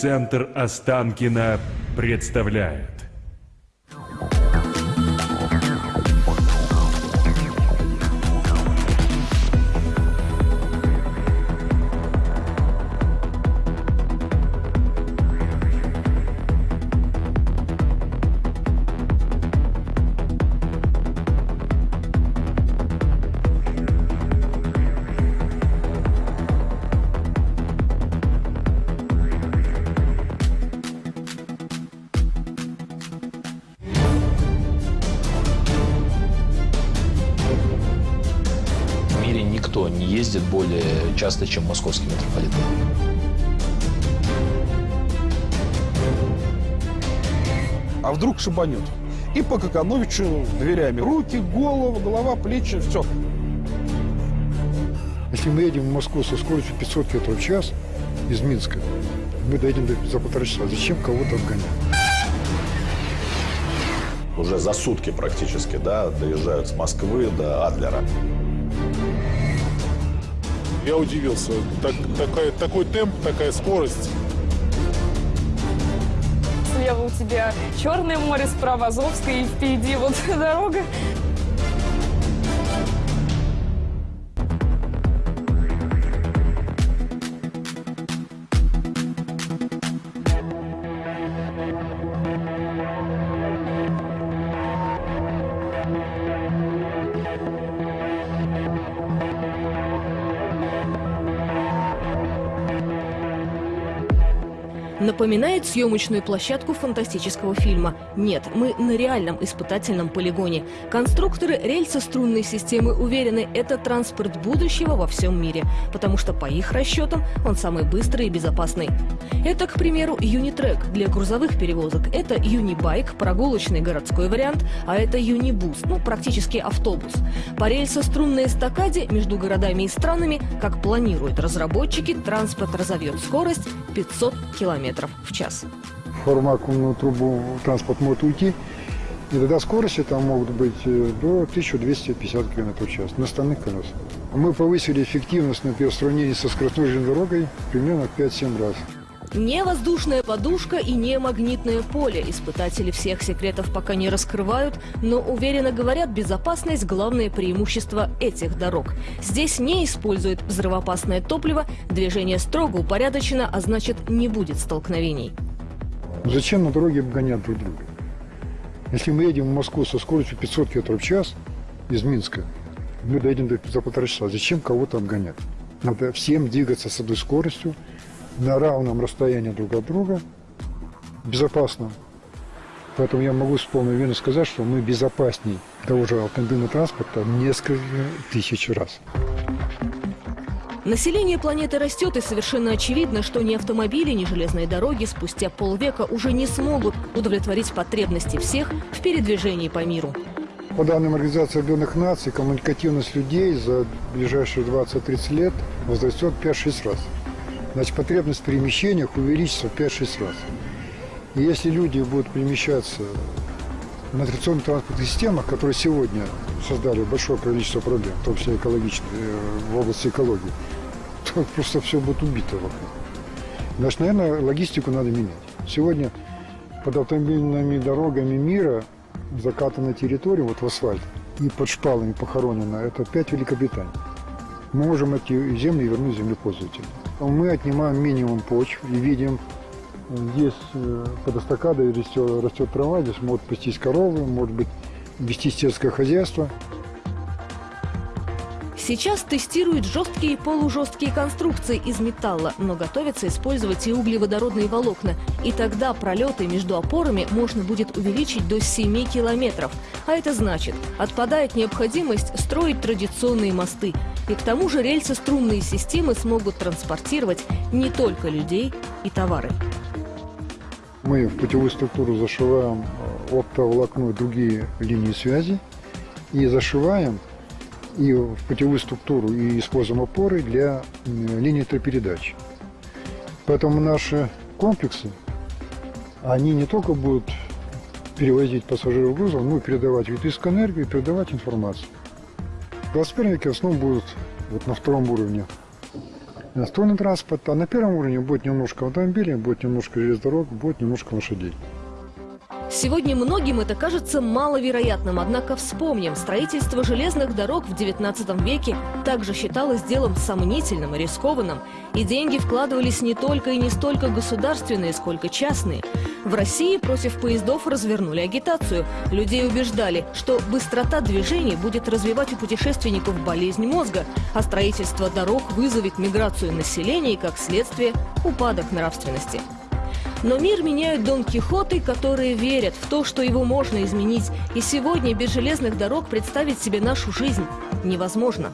Телецентр Останкина представляет. Чем московский метрополитен. А вдруг шибанет? И по Какановичу дверями. Руки, голову, голова, плечи, все. Если мы едем в Москву со скоростью 500 км в час из Минска, мы доедем до- за полтора часа. Зачем кого-то обгонять? уже за сутки практически, да, доезжают с Москвы до Адлера. Я удивился. Так, такая, такой темп, такая скорость. Слева у тебя Черное море, справа Азовское, и впереди вот дорога. Напоминает съемочную площадку фантастического фильма. Нет, мы на реальном испытательном полигоне. Конструкторы рельсо-струнной системы уверены, это транспорт будущего во всем мире, потому что по их расчетам он самый быстрый и безопасный. Это, к примеру, Юнитрек для грузовых перевозок. Это Юнибайк, прогулочный городской вариант, а это Юнибус, ну, практически автобус. По рельсо-струнной эстакаде между городами и странами, как планируют разработчики, транспорт разовьет скорость 500 километров в час. Формакумную трубу транспорт может уйти, и тогда скорости там могут быть э, до 1250 км в час на остальных колесах. Мы повысили эффективность, например, в сравнении со скоростной железной дорогой примерно в 5-7 раз. Не воздушная подушка и не магнитное поле. Испытатели всех секретов пока не раскрывают, но уверенно говорят, безопасность – главное преимущество этих дорог. Здесь не используют взрывоопасное топливо, движение строго упорядочено, а значит не будет столкновений. Зачем на дороге обгонять друг друга? Если мы едем в Москву со скоростью 500 км в час из Минска, мы доедем до- за полтора часа. Зачем кого-то обгонять? Надо всем двигаться с одной скоростью, на равном расстоянии друг от друга, безопасно. Поэтому я могу с полной уверенностью сказать, что мы безопасней того же автомобильного транспорта несколько тысяч раз. Население планеты растет, и совершенно очевидно, что ни автомобили, ни железные дороги спустя полвека уже не смогут удовлетворить потребности всех в передвижении по миру. По данным Организации Объединенных Наций, коммуникативность людей за ближайшие 20-30 лет возрастет 5-6 раз. Значит, потребность в перемещениях увеличится в 5-6 раз. И если люди будут перемещаться на традиционных транспортных системах, которые сегодня создали большое количество проблем, в том числе экологичных, э, в области экологии, то просто все будет убито вокруг. Значит, наверное, логистику надо менять. Сегодня под автомобильными дорогами мира закатана территория, вот в асфальт, и под шпалами похоронена, это опять Великобритания. Мы можем эти земли вернуть землепользователям. Мы отнимаем минимум почв и видим, здесь э, под эстакадой растет, растет трава, здесь могут пастись коровы, может быть вести сельское хозяйство. Сейчас тестируют жесткие и полужесткие конструкции из металла, но готовятся использовать и углеводородные волокна. И тогда пролеты между опорами можно будет увеличить до 7 километров. А это значит, отпадает необходимость строить традиционные мосты. И к тому же рельсо-струнные системы смогут транспортировать не только людей и товары. Мы в путевую структуру зашиваем э, оптоволокно и другие линии связи и зашиваем и в путевую структуру и используем опоры для линии электропередач. Поэтому наши комплексы, они не только будут перевозить пассажиров грузов, но и передавать электрическую энергию и передавать информацию. В 21 веке в основном будут вот на втором уровне иностранный транспорт, а на первом уровне будет немножко автомобилей, будет немножко железных дорог, будет немножко лошадей. Сегодня многим это кажется маловероятным, однако вспомним, строительство железных дорог в XIX веке также считалось делом сомнительным и рискованным, и деньги вкладывались не только и не столько государственные, сколько частные. В России против поездов развернули агитацию. Людей убеждали, что быстрота движений будет развивать у путешественников болезнь мозга, а строительство дорог вызовет миграцию населения и, как следствие, упадок нравственности. Но мир меняют Дон Кихоты, которые верят в то, что его можно изменить. И сегодня без железных дорог представить себе нашу жизнь невозможно.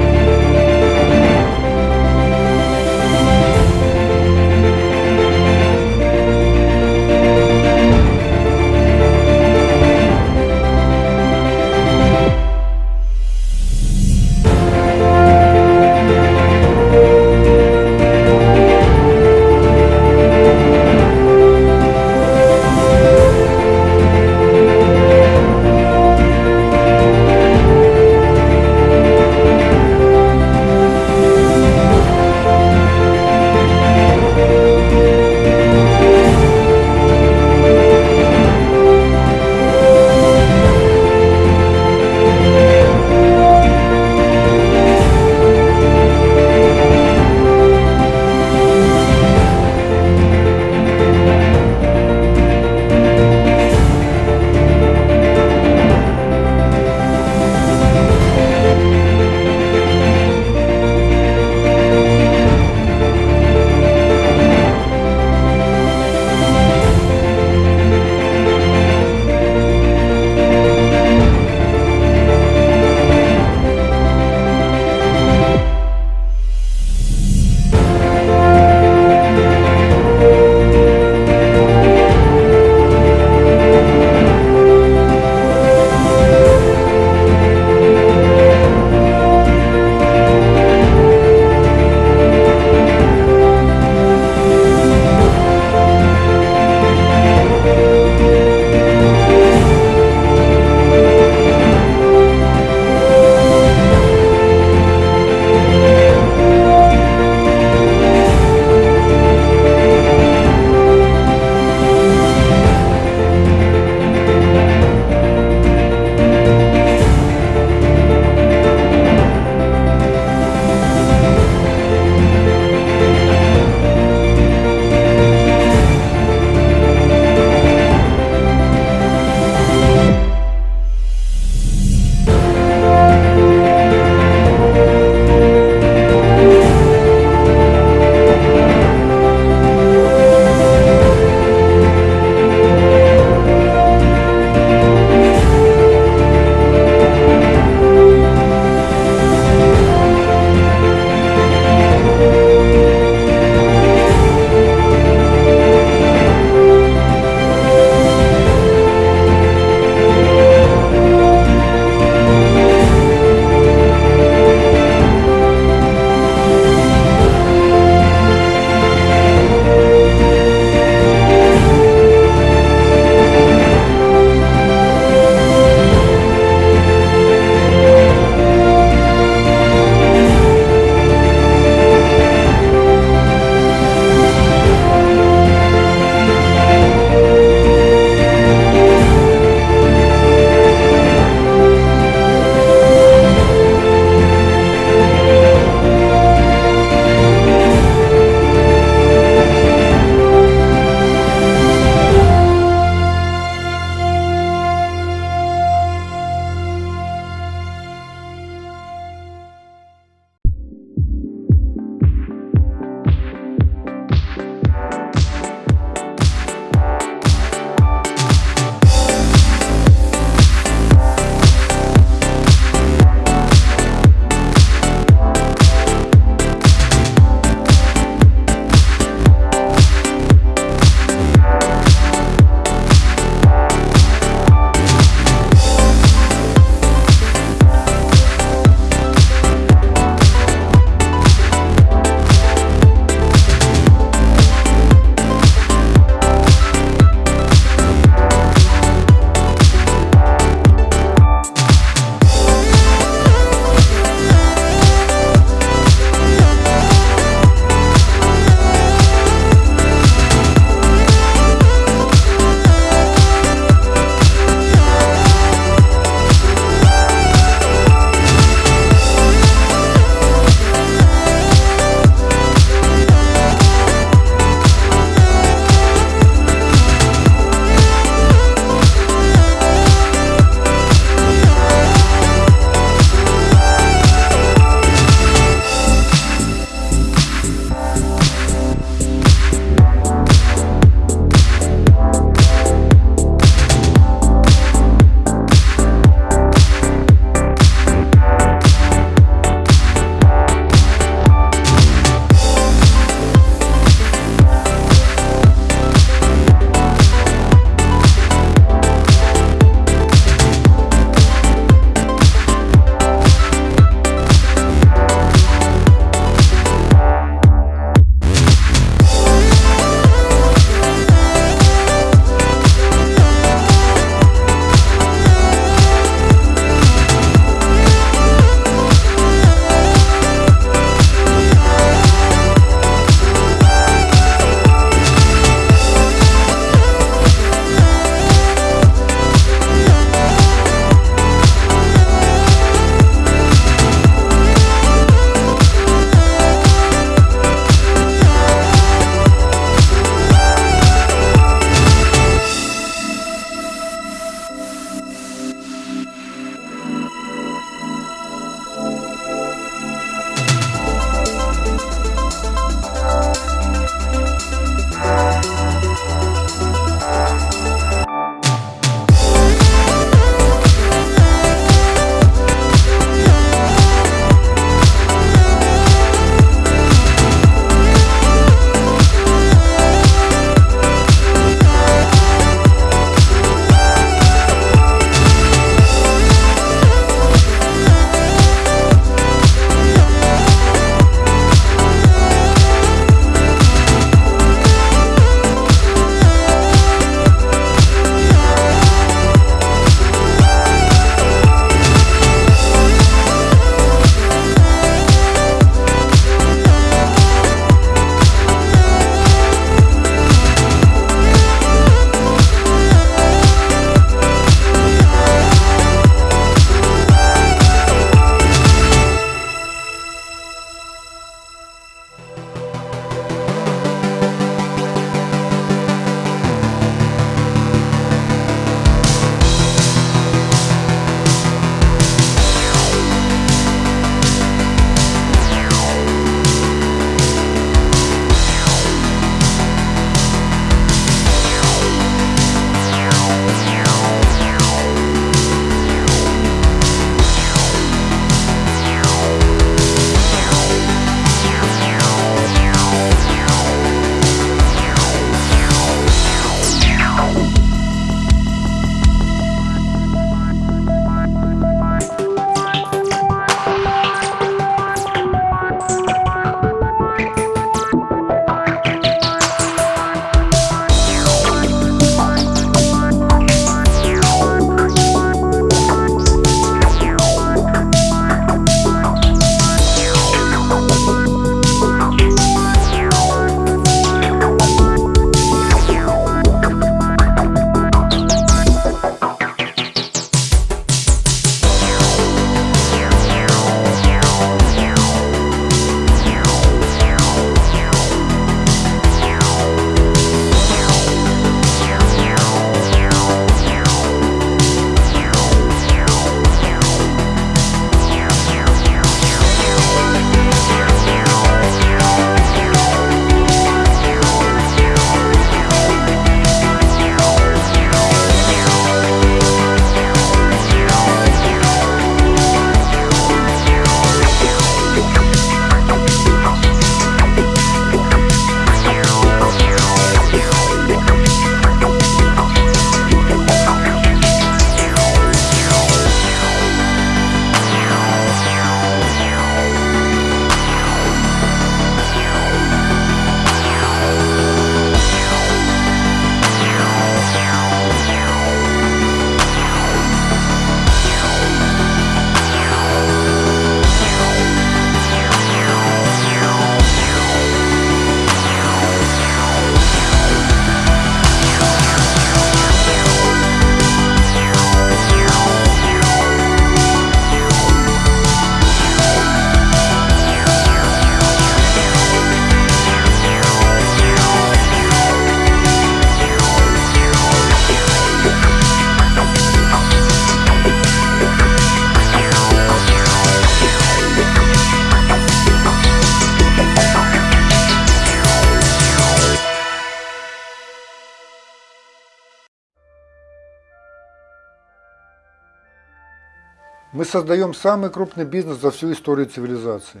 Создаем самый крупный бизнес за всю историю цивилизации.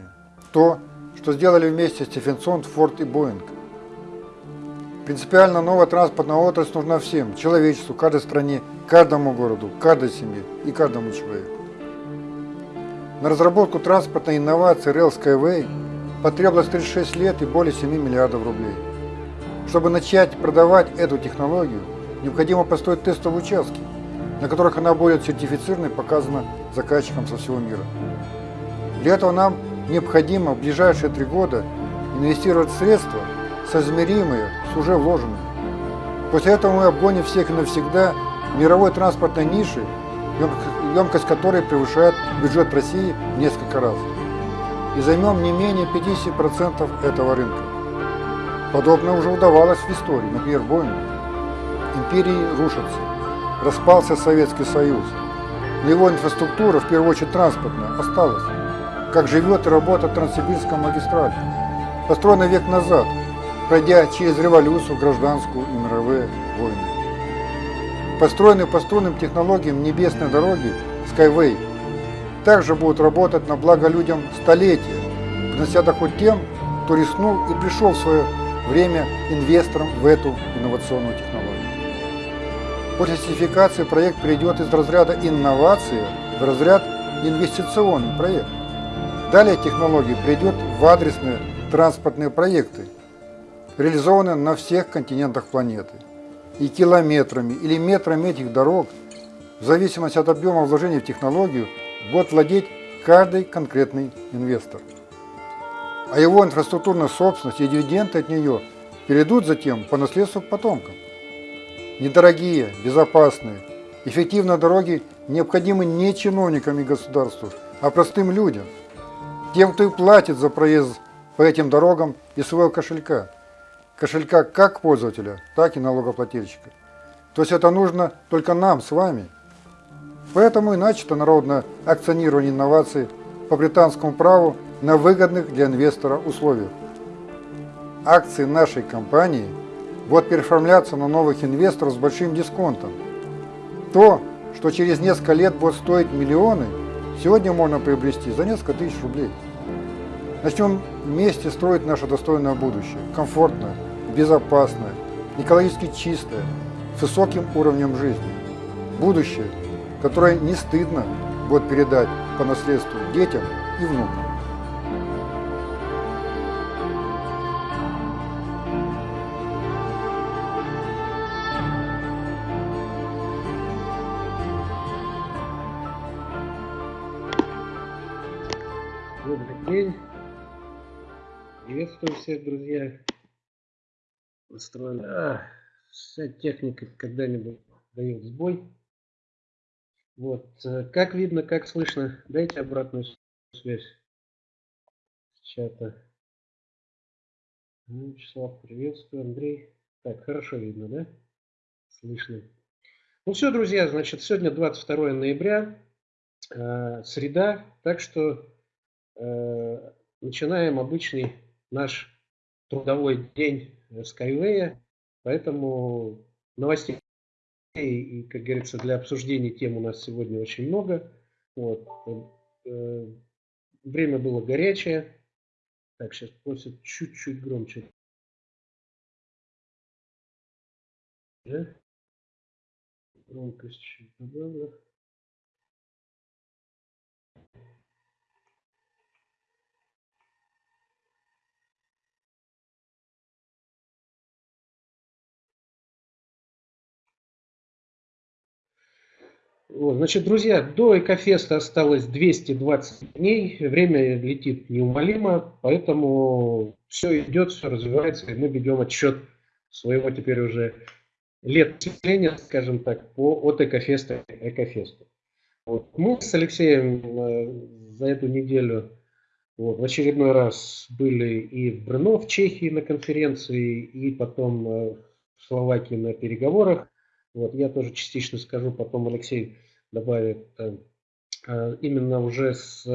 То, что сделали вместе Стефенсон, Форд и Боинг. Принципиально новая транспортная отрасль нужна всем, человечеству, каждой стране, каждому городу, каждой семье и каждому человеку. На разработку транспортной инновации Rail Skyway потребовалось 36 лет и более 7 миллиардов рублей. Чтобы начать продавать эту технологию, необходимо построить тестовые участки, на которых она будет сертифицирована и показана заказчикам со всего мира. Для этого нам необходимо в ближайшие три года инвестировать средства, соизмеримые с уже вложенными. После этого мы обгоним всех навсегда мировой транспортной ниши, емкость которой превышает бюджет России в несколько раз. И займем не менее 50% этого рынка. Подобное уже удавалось в истории, например, Боингу. Империи рушатся. Распался Советский Союз. Но его инфраструктура, в первую очередь транспортная, осталась. Как живет и работает Транссибирская магистраль. Построена век назад, пройдя через революцию, гражданскую и мировые войны. Построенные по струнным технологиям небесной дороги Skyway также будут работать на благо людям столетия, принося доход тем, кто рискнул и пришел в свое время инвестором в эту инновационную технологию. После сертификации проект перейдет из разряда инновации в разряд инвестиционный проект. Далее технология придет в адресные транспортные проекты, реализованные на всех континентах планеты. И километрами или метрами этих дорог, в зависимости от объема вложений в технологию, будет владеть каждый конкретный инвестор. А его инфраструктурная собственность и дивиденды от нее перейдут затем по наследству к потомкам. Недорогие, безопасные, эффективные дороги необходимы не чиновникам и государству, а простым людям – тем, кто и платит за проезд по этим дорогам из своего кошелька. Кошелька как пользователя, так и налогоплательщика. То есть это нужно только нам с вами. Поэтому и начато народное акционирование инноваций по британскому праву на выгодных для инвестора условиях. Акции нашей компании будут переоформляться на новых инвесторов с большим дисконтом. То, что через несколько лет будет стоить миллионы – сегодня можно приобрести за несколько тысяч рублей. Начнем вместе строить наше достойное будущее. Комфортное, безопасное, экологически чистое, с высоким уровнем жизни. Будущее, которое не стыдно будет передать по наследству детям и внукам. Приветствую всех, друзья. Устроена. А, вся техника когда-нибудь дает сбой. Вот. Э, как видно, как слышно, дайте обратную связь с чата. Ну, Вячеслав, приветствую. Андрей. Так, хорошо видно, да? Слышно. Ну все, друзья, значит, сегодня 22 ноября, э, среда, так что Э, начинаем обычный наш трудовой день Skyway, поэтому новостей и, как говорится, для обсуждения тем у нас сегодня очень много. Вот. Э, время было горячее. Так, сейчас просят чуть-чуть громче. Громкость чуть добавлю. Значит, друзья, до Экофеста осталось 220 дней, время летит неумолимо, поэтому все идет, все развивается, и мы ведем отчет своего теперь уже летоисчисления, скажем так, по, от Экофеста к Экофесту. Вот. Мы с Алексеем э, за эту неделю вот, в очередной раз были и в Брно, в Чехии на конференции, и потом э, в Словакии на переговорах. Вот, я тоже частично скажу, потом Алексей добавит, э, э, именно уже с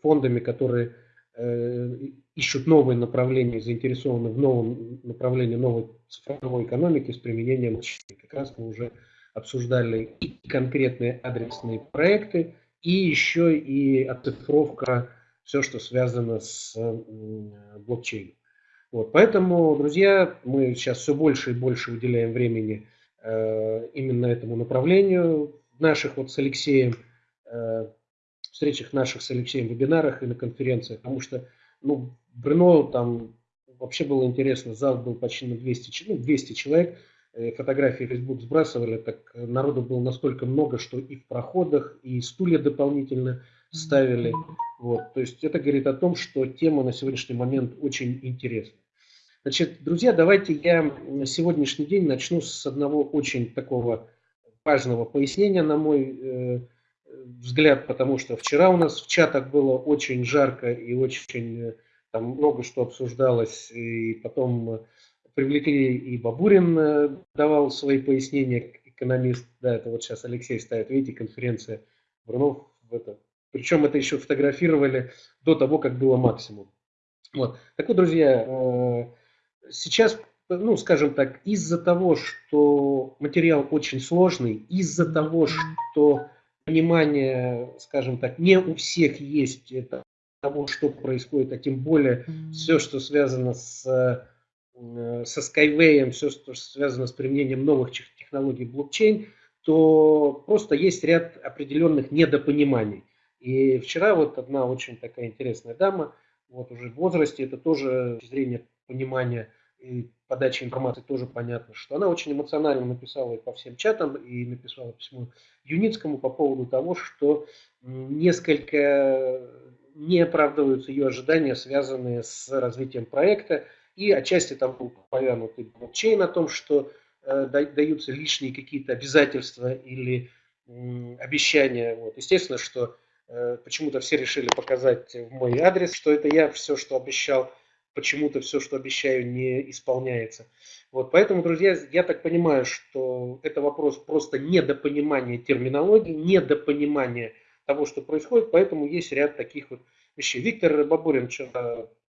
фондами, которые э, ищут новые направления, заинтересованы в новом направлении новой цифровой экономики с применением Как раз мы уже обсуждали и конкретные адресные проекты, и еще и оцифровка, все, что связано с блокчейном. Вот, поэтому, друзья, мы сейчас все больше и больше уделяем времени именно этому направлению в наших вот с Алексеем э, встречах наших с Алексеем вебинарах и на конференциях, потому что ну, Брно там вообще было интересно, зал был почти на 200, ну, 200 человек, э, фотографии в Facebook сбрасывали, так народу было настолько много, что и в проходах, и стулья дополнительно ставили. Вот. То есть это говорит о том, что тема на сегодняшний момент очень интересна. Значит, друзья, давайте я на сегодняшний день начну с одного очень такого важного пояснения, на мой э, взгляд, потому что вчера у нас в чатах было очень жарко и очень э, там много что обсуждалось, и потом привлекли и Бабурин э, давал свои пояснения, экономист, да, это вот сейчас Алексей ставит, видите, конференция Брунов в это. Причем это еще фотографировали до того, как было максимум. Вот. Так вот, друзья, э, сейчас, ну, скажем так, из-за того, что материал очень сложный, из-за того, что понимание, скажем так, не у всех есть это, того, что происходит, а тем более все, что связано с, э, со Skyway, все, что связано с применением новых технологий блокчейн, то просто есть ряд определенных недопониманий. И вчера вот одна очень такая интересная дама, вот уже в возрасте, это тоже с зрения понимания и подачи информации тоже понятно, что она очень эмоционально написала по всем чатам, и написала письмо Юницкому по поводу того, что несколько не оправдываются ее ожидания, связанные с развитием проекта, и отчасти там был повянут и блокчейн о том, что э, даются лишние какие-то обязательства или обещания. Вот. Естественно, что э, почему-то все решили показать в мой адрес, что это я все, что обещал почему-то все, что обещаю, не исполняется. Вот, поэтому, друзья, я так понимаю, что это вопрос просто недопонимания терминологии, недопонимания того, что происходит, поэтому есть ряд таких вот вещей. Виктор Бабурин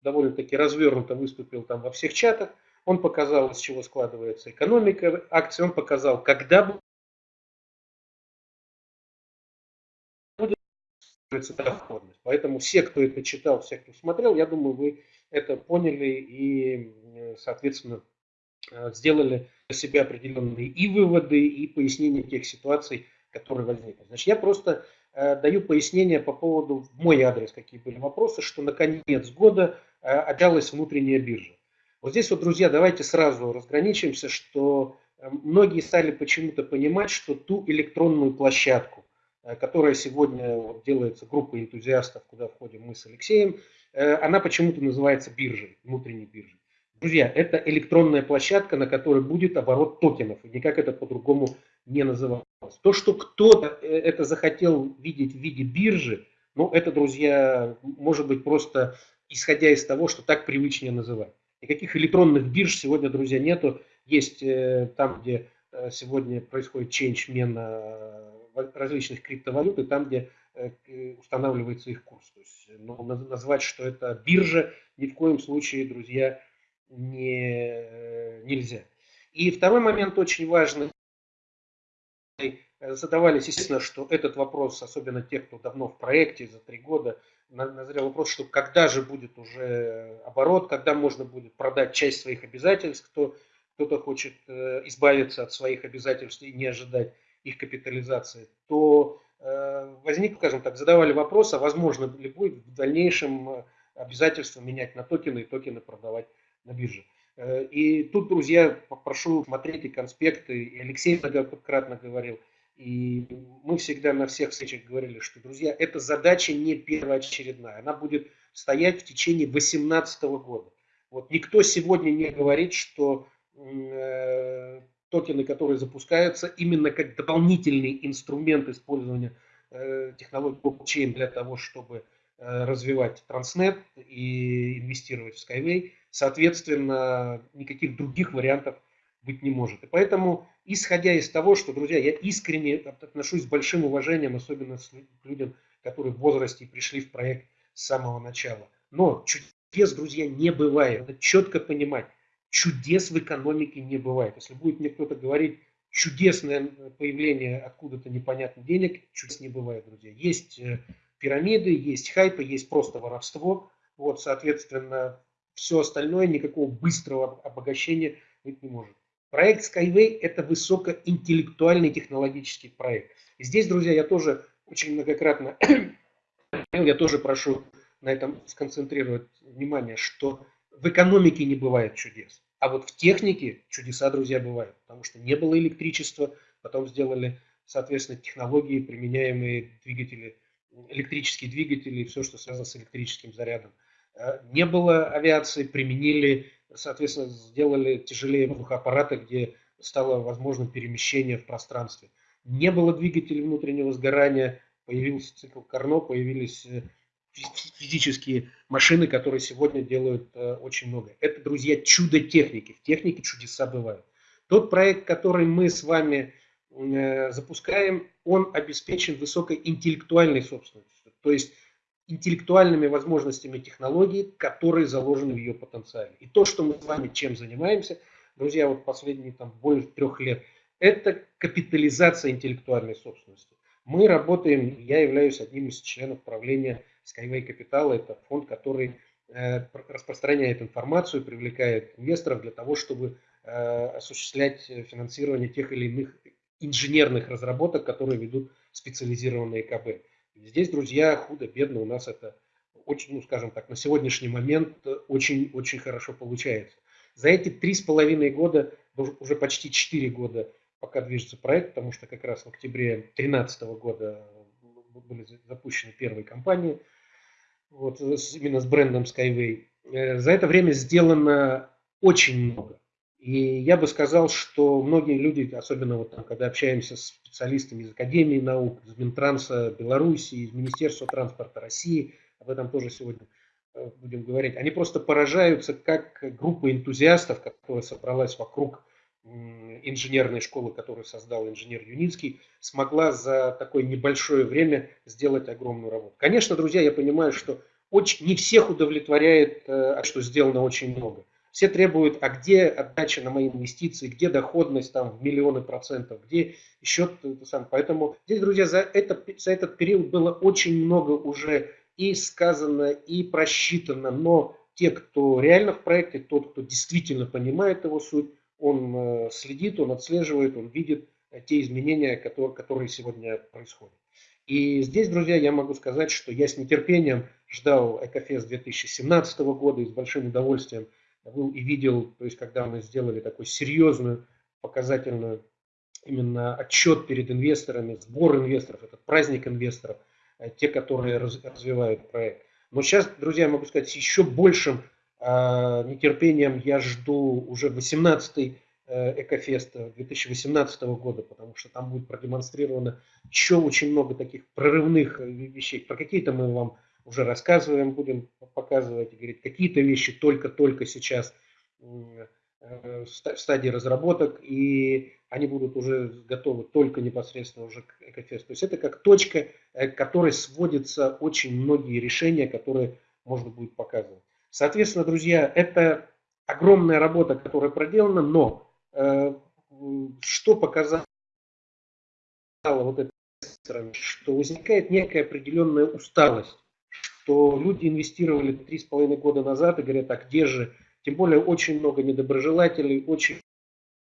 довольно-таки развернуто выступил там во всех чатах, он показал, из чего складывается экономика акций, он показал, когда доходность. Поэтому все, кто это читал, все, кто смотрел, я думаю, вы это поняли и, соответственно, э, сделали для себя определенные и выводы, и пояснения тех ситуаций, которые возникли. Значит, я просто э, даю пояснение по поводу, в мой адрес, какие были вопросы, что на конец года э, отдалась внутренняя биржа. Вот здесь вот, друзья, давайте сразу разграничимся, что многие стали почему-то понимать, что ту электронную площадку, которая сегодня делается группой энтузиастов, куда входим мы с Алексеем, Э, она почему-то называется биржей, внутренней биржей. Друзья, это электронная площадка, на которой будет оборот токенов, и никак это по-другому не называлось. То, что кто-то э, это захотел видеть в виде биржи, ну, это, друзья, может быть просто исходя из того, что так привычнее называть. Никаких электронных бирж сегодня, друзья, нету. Есть э, там, где сегодня происходит change мена различных криптовалют, и там, где Э, устанавливается их курс. То есть, ну, назвать, что это биржа, ни в коем случае, друзья, не, э, нельзя. И второй момент очень важный. Задавались, естественно, что этот вопрос, особенно те, кто давно в проекте, за три года, назрел вопрос, что когда же будет уже оборот, когда можно будет продать часть своих обязательств, кто, кто-то хочет э, избавиться от своих обязательств и не ожидать их капитализации, то Э, возник, скажем так, задавали вопрос, а возможно ли будет в дальнейшем э, обязательство менять на токены и токены продавать на бирже. Э, и тут, друзья, попрошу смотреть и конспекты, и Алексей многократно говорил, и мы всегда на всех встречах говорили, что, друзья, эта задача не первоочередная, она будет стоять в течение 2018 года. Вот никто сегодня не говорит, что токены, которые запускаются именно как дополнительный инструмент использования э, технологий блокчейн для того, чтобы э, развивать Транснет и инвестировать в Skyway. Соответственно, никаких других вариантов быть не может. И поэтому, исходя из того, что, друзья, я искренне отношусь с большим уважением, особенно к людям, которые в возрасте пришли в проект с самого начала. Но чудес, друзья, не бывает. Надо четко понимать, чудес в экономике не бывает. Если будет мне кто-то говорить, чудесное появление откуда-то непонятных денег, чуть не бывает, друзья. Есть э, пирамиды, есть хайпы, есть просто воровство. Вот, соответственно, все остальное, никакого быстрого обогащения быть не может. Проект Skyway – это высокоинтеллектуальный технологический проект. И здесь, друзья, я тоже очень многократно, я тоже прошу на этом сконцентрировать внимание, что в экономике не бывает чудес. А вот в технике чудеса, друзья, бывают. Потому что не было электричества, потом сделали, соответственно, технологии, применяемые двигатели, электрические двигатели и все, что связано с электрическим зарядом. Э, не было авиации, применили, соответственно, сделали тяжелее воздухоаппараты, где стало возможным перемещение в пространстве. Не было двигателей внутреннего сгорания, появился цикл Карно, появились э, физические машины, которые сегодня делают э, очень много. Это, друзья, чудо техники. В технике чудеса бывают. Тот проект, который мы с вами э, запускаем, он обеспечен высокой интеллектуальной собственностью. То есть интеллектуальными возможностями технологии, которые заложены в ее потенциале. И то, что мы с вами чем занимаемся, друзья, вот последние там более трех лет, это капитализация интеллектуальной собственности. Мы работаем, я являюсь одним из членов правления Skyway Capital – это фонд, который э, распространяет информацию, привлекает инвесторов для того, чтобы э, осуществлять финансирование тех или иных инженерных разработок, которые ведут специализированные КБ. Здесь, друзья, худо-бедно у нас это очень, ну, скажем так, на сегодняшний момент очень-очень хорошо получается. За эти три с половиной года, уже почти четыре года, пока движется проект, потому что как раз в октябре 2013 года были запущены первые компании, вот, именно с брендом Skyway. Э, за это время сделано очень много. И я бы сказал, что многие люди, особенно вот там, когда общаемся с специалистами из Академии наук, из Минтранса Беларуси, из Министерства транспорта России, об этом тоже сегодня э, будем говорить, они просто поражаются, как группа энтузиастов, которая собралась вокруг инженерной школы, которую создал инженер Юницкий, смогла за такое небольшое время сделать огромную работу. Конечно, друзья, я понимаю, что очень, не всех удовлетворяет, э, что сделано очень много. Все требуют, а где отдача на мои инвестиции, где доходность там в миллионы процентов, где еще сам. Поэтому здесь, друзья, за, это, за этот период было очень много уже и сказано, и просчитано, но те, кто реально в проекте, тот, кто действительно понимает его суть, он э, следит, он отслеживает, он видит э, те изменения, которые, сегодня происходят. И здесь, друзья, я могу сказать, что я с нетерпением ждал Экофест 2017 года и с большим удовольствием был и видел, то есть когда мы сделали такую серьезную, показательную именно отчет перед инвесторами, сбор инвесторов, этот праздник инвесторов, э, те, которые развивают проект. Но сейчас, друзья, я могу сказать, с еще большим нетерпением я жду уже 18-й э, Экофест 2018 года, потому что там будет продемонстрировано еще очень много таких прорывных э, вещей. Про какие-то мы вам уже рассказываем, будем показывать и говорить, какие-то вещи только-только сейчас э, в стадии разработок, и они будут уже готовы только непосредственно уже к Экофесту. То есть это как точка, к которой сводятся очень многие решения, которые можно будет показывать. Соответственно, друзья, это огромная работа, которая проделана, но э, что показало вот это, что возникает некая определенная усталость, что люди инвестировали три с половиной года назад и говорят, а где же, тем более очень много недоброжелателей, очень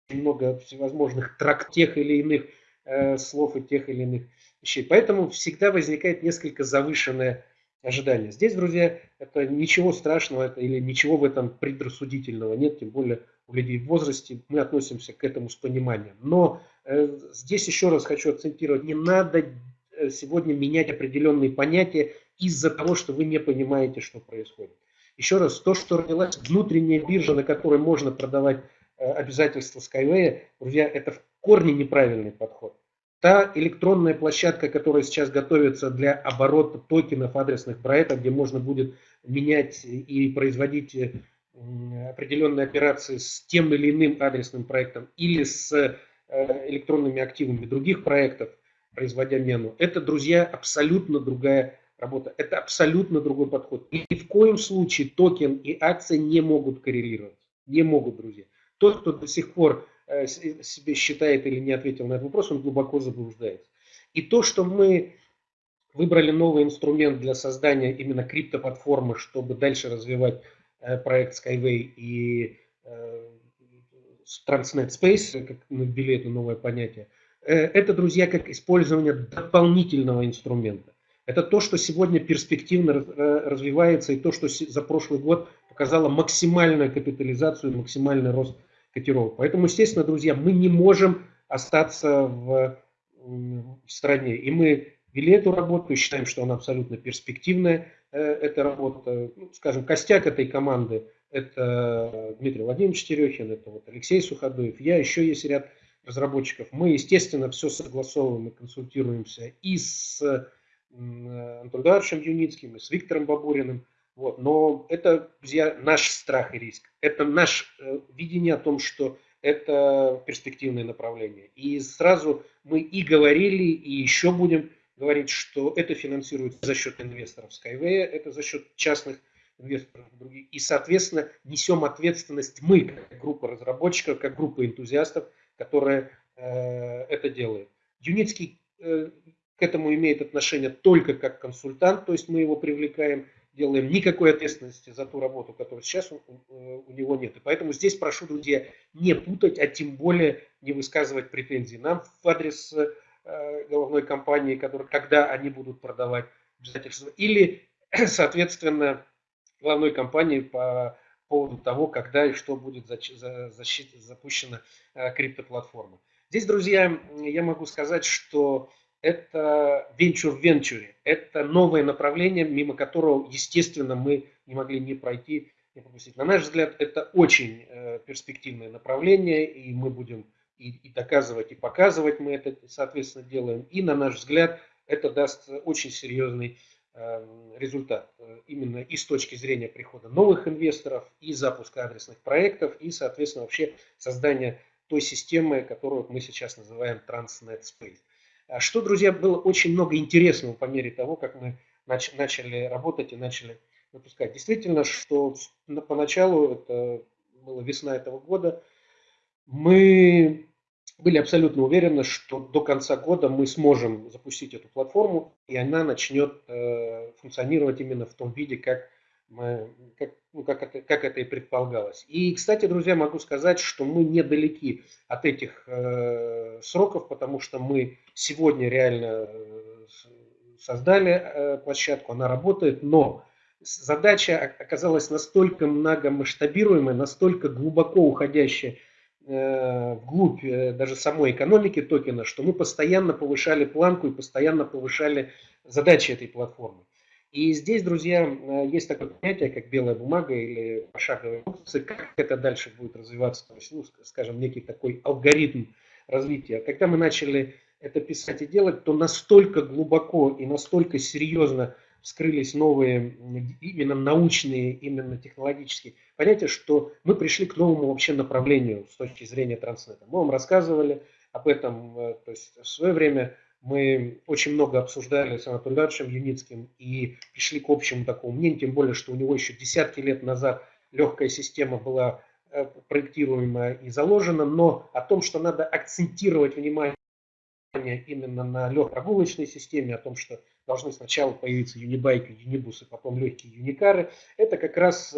много всевозможных трак тех или иных э, слов и тех или иных вещей. Поэтому всегда возникает несколько завышенная ожидания. Здесь, друзья, это ничего страшного это, или ничего в этом предрассудительного нет, тем более у людей в возрасте мы относимся к этому с пониманием. Но э, здесь еще раз хочу акцентировать, не надо э, сегодня менять определенные понятия из-за того, что вы не понимаете, что происходит. Еще раз, то, что родилась внутренняя биржа, на которой можно продавать э, обязательства Skyway, друзья, это в корне неправильный подход. Та электронная площадка, которая сейчас готовится для оборота токенов адресных проектов, где можно будет менять и производить э, определенные операции с тем или иным адресным проектом или с э, электронными активами других проектов, производя мену, это, друзья, абсолютно другая работа. Это абсолютно другой подход. Ни в коем случае токен и акция не могут коррелировать. Не могут, друзья. Тот, кто до сих пор себе считает или не ответил на этот вопрос, он глубоко заблуждается. И то, что мы выбрали новый инструмент для создания именно криптоплатформы, чтобы дальше развивать э, проект Skyway и Transnet Space, как мы ввели это новое понятие, это, друзья, как использование дополнительного инструмента. Это то, что сегодня перспективно развивается, и то, что за прошлый год показало максимальную капитализацию, максимальный рост котировок. Поэтому, естественно, друзья, мы не можем остаться в, в стране. И мы вели эту работу считаем, что она абсолютно перспективная, э, эта работа. Ну, скажем, костяк этой команды – это Дмитрий Владимирович Терехин, это вот Алексей Суходоев, я, еще есть ряд разработчиков. Мы, естественно, все согласовываем и консультируемся и с Антоном Юницким, и с Виктором Бабуриным. Вот. Но это, друзья, наш страх и риск. Это наше э, видение о том, что это перспективное направление. И сразу мы и говорили, и еще будем говорить, что это финансируется за счет инвесторов Skyway, это за счет частных инвесторов других. И, соответственно, несем ответственность мы, как группа разработчиков, как группа энтузиастов, которая э, это делает. Юницкий э, к этому имеет отношение только как консультант, то есть мы его привлекаем, делаем никакой ответственности за ту работу, которую сейчас у, у него нет. И поэтому здесь прошу, друзья, не путать, а тем более не высказывать претензии нам в адрес э, головной компании, который, когда они будут продавать обязательства, или, соответственно, главной компании по поводу того, когда и что будет защита, запущена э, криптоплатформа. Здесь, друзья, я могу сказать, что это венчур в венчуре. Это новое направление, мимо которого, естественно, мы не могли не пройти, не пропустить. На наш взгляд, это очень э, перспективное направление, и мы будем и, и доказывать, и показывать мы это, соответственно, делаем. И, на наш взгляд, это даст очень серьезный э, результат. Э, именно и с точки зрения прихода новых инвесторов, и запуска адресных проектов, и, соответственно, вообще создания той системы, которую мы сейчас называем Transnet Space. А что, друзья, было очень много интересного по мере того, как мы нач начали работать и начали выпускать. Действительно, что поначалу, это была весна этого года, мы были абсолютно уверены, что до конца года мы сможем запустить эту платформу, и она начнет э, функционировать именно в том виде, как как, ну, как, это, как это и предполагалось. И, кстати, друзья, могу сказать, что мы недалеки от этих э, сроков, потому что мы сегодня реально э, создали э, площадку, она работает, но задача оказалась настолько многомасштабируемая, настолько глубоко уходящая э, вглубь э, даже самой экономики токена, что мы постоянно повышали планку и постоянно повышали задачи этой платформы. И здесь, друзья, э, есть такое понятие, как белая бумага или пошаговые инструкции, как это дальше будет развиваться, то есть, ну, скажем, некий такой алгоритм развития. Когда мы начали это писать и делать, то настолько глубоко и настолько серьезно вскрылись новые именно научные, именно технологические понятия, что мы пришли к новому вообще направлению с точки зрения транснета. Мы вам рассказывали об этом, э, то есть в свое время мы очень много обсуждали с Анатолием Ильичем Юницким и пришли к общему такому мнению, тем более, что у него еще десятки лет назад легкая система была э, проектируемая и заложена, но о том, что надо акцентировать внимание именно на легкой системе, о том, что должны сначала появиться юнибайки, юнибусы, потом легкие юникары, это как раз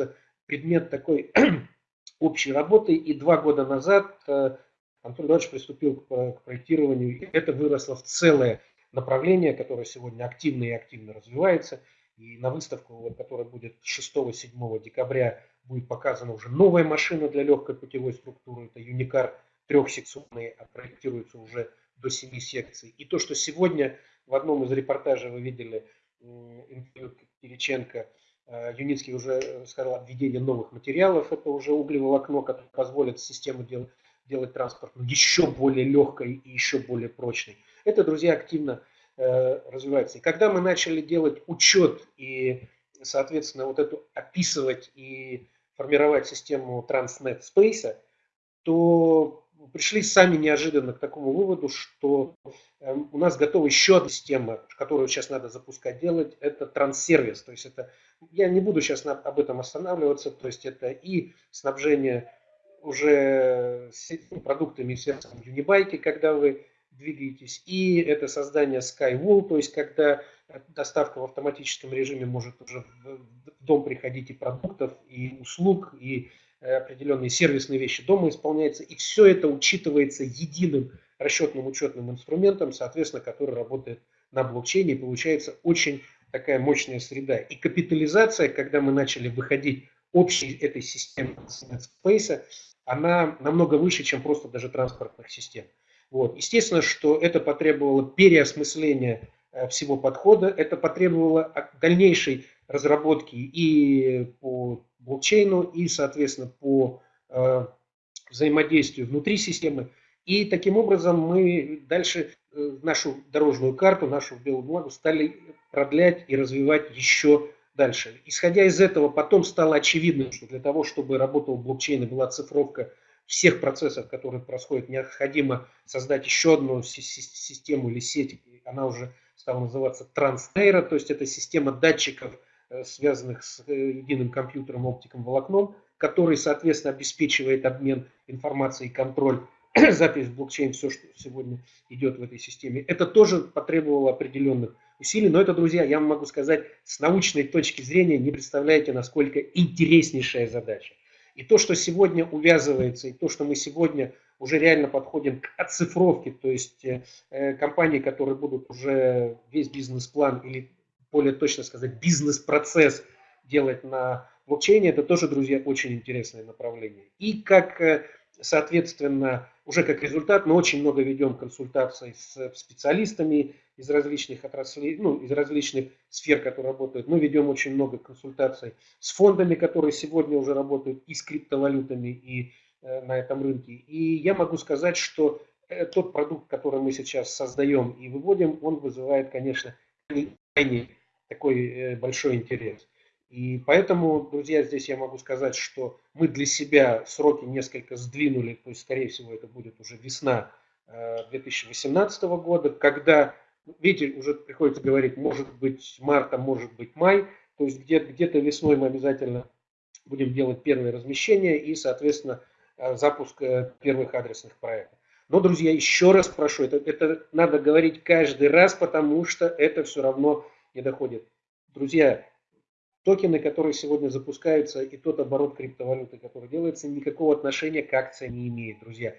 предмет такой общей работы. И два года назад э, Антон Эдуардович приступил к проектированию, и это выросло в целое направление, которое сегодня активно и активно развивается. И на выставку, которая будет 6-7 декабря, будет показана уже новая машина для легкой путевой структуры. Это Юникар трехсекционный, а проектируется уже до 7 секций. И то, что сегодня в одном из репортажей вы видели интервью Кириченко, э, Юницкий уже сказал о введении новых материалов, это уже углеволокно, которое позволит систему делать делать транспорт еще более легкой и еще более прочной. Это, друзья, активно э, развивается. И когда мы начали делать учет и, соответственно, вот эту описывать и формировать систему Transnet Space, то пришли сами неожиданно к такому выводу, что э, у нас готова еще одна система, которую сейчас надо запускать делать, это транссервис. То есть это, я не буду сейчас об этом останавливаться, то есть это и снабжение уже с продуктами связанными Unibike, когда вы двигаетесь, и это создание Skywall, то есть когда доставка в автоматическом режиме может уже в дом приходить и продуктов, и услуг, и э, определенные сервисные вещи дома исполняются, и все это учитывается единым расчетным учетным инструментом, соответственно, который работает на блокчейне, и получается очень такая мощная среда. И капитализация, когда мы начали выходить общей этой системы Space, она намного выше, чем просто даже транспортных систем. Вот. Естественно, что это потребовало переосмысления э, всего подхода, это потребовало дальнейшей разработки и по блокчейну, и, соответственно, по э, взаимодействию внутри системы. И таким образом мы дальше э, нашу дорожную карту, нашу белую бумагу стали продлять и развивать еще дальше. Исходя из этого, потом стало очевидным, что для того, чтобы работал блокчейн и была цифровка всех процессов, которые происходят, необходимо создать еще одну систему или сеть. Она уже стала называться Transnейро, то есть это система датчиков, э, связанных с э, единым компьютером, оптиком, волокном, который, соответственно, обеспечивает обмен информацией контроль запись в блокчейн, все, что сегодня идет в этой системе. Это тоже потребовало определенных усилий, но это, друзья, я могу сказать, с научной точки зрения не представляете, насколько интереснейшая задача. И то, что сегодня увязывается, и то, что мы сегодня уже реально подходим к оцифровке, то есть э, э компании, которые будут уже весь бизнес-план или более точно сказать бизнес-процесс делать на блокчейне, это тоже, друзья, очень интересное направление. И как, э, соответственно, уже как результат, мы очень много ведем консультаций с специалистами из различных отраслей, ну, из различных сфер, которые работают. Мы ведем очень много консультаций с фондами, которые сегодня уже работают и с криптовалютами, и э, на этом рынке. И я могу сказать, что э, тот продукт, который мы сейчас создаем и выводим, он вызывает, конечно, крайне такой э, большой интерес. И поэтому, друзья, здесь я могу сказать, что мы для себя сроки несколько сдвинули, то есть, скорее всего, это будет уже весна 2018 э, года, когда, видите, уже приходится говорить, может быть марта, может быть май, то есть где-то где весной мы обязательно будем делать первые размещения и, соответственно, э, запуск э, первых адресных проектов. Но, друзья, еще раз прошу, это, это надо говорить каждый раз, потому что это все равно не доходит. Друзья, токены, которые сегодня запускаются, и тот оборот криптовалюты, который делается, никакого отношения к акциям не имеет, друзья.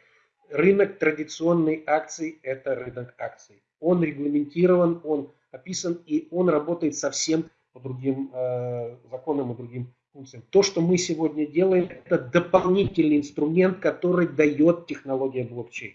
Рынок традиционной акций – это рынок акций. Он регламентирован, он описан, и он работает совсем по другим э, законам и другим функциям. То, что мы сегодня делаем, это дополнительный инструмент, который дает технология блокчейн.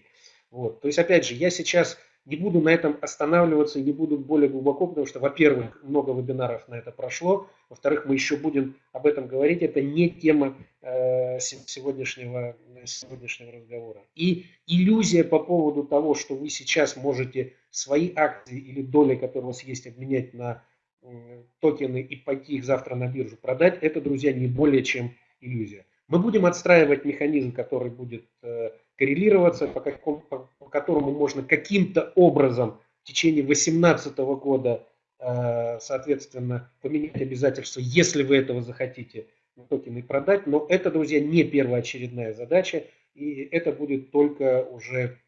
Вот. То есть, опять же, я сейчас не буду на этом останавливаться не буду более глубоко, потому что, во-первых, много вебинаров на это прошло, во-вторых, мы еще будем об этом говорить, это не тема э, сегодняшнего, сегодняшнего разговора. И иллюзия по поводу того, что вы сейчас можете свои акции или доли, которые у вас есть, обменять на э, токены и пойти их завтра на биржу продать, это, друзья, не более чем иллюзия. Мы будем отстраивать механизм, который будет э, коррелироваться, по, какому, по, по которому можно каким-то образом в течение 2018 года, э, соответственно, поменять обязательства, если вы этого захотите, токены продать. Но это, друзья, не первоочередная задача, и это будет только уже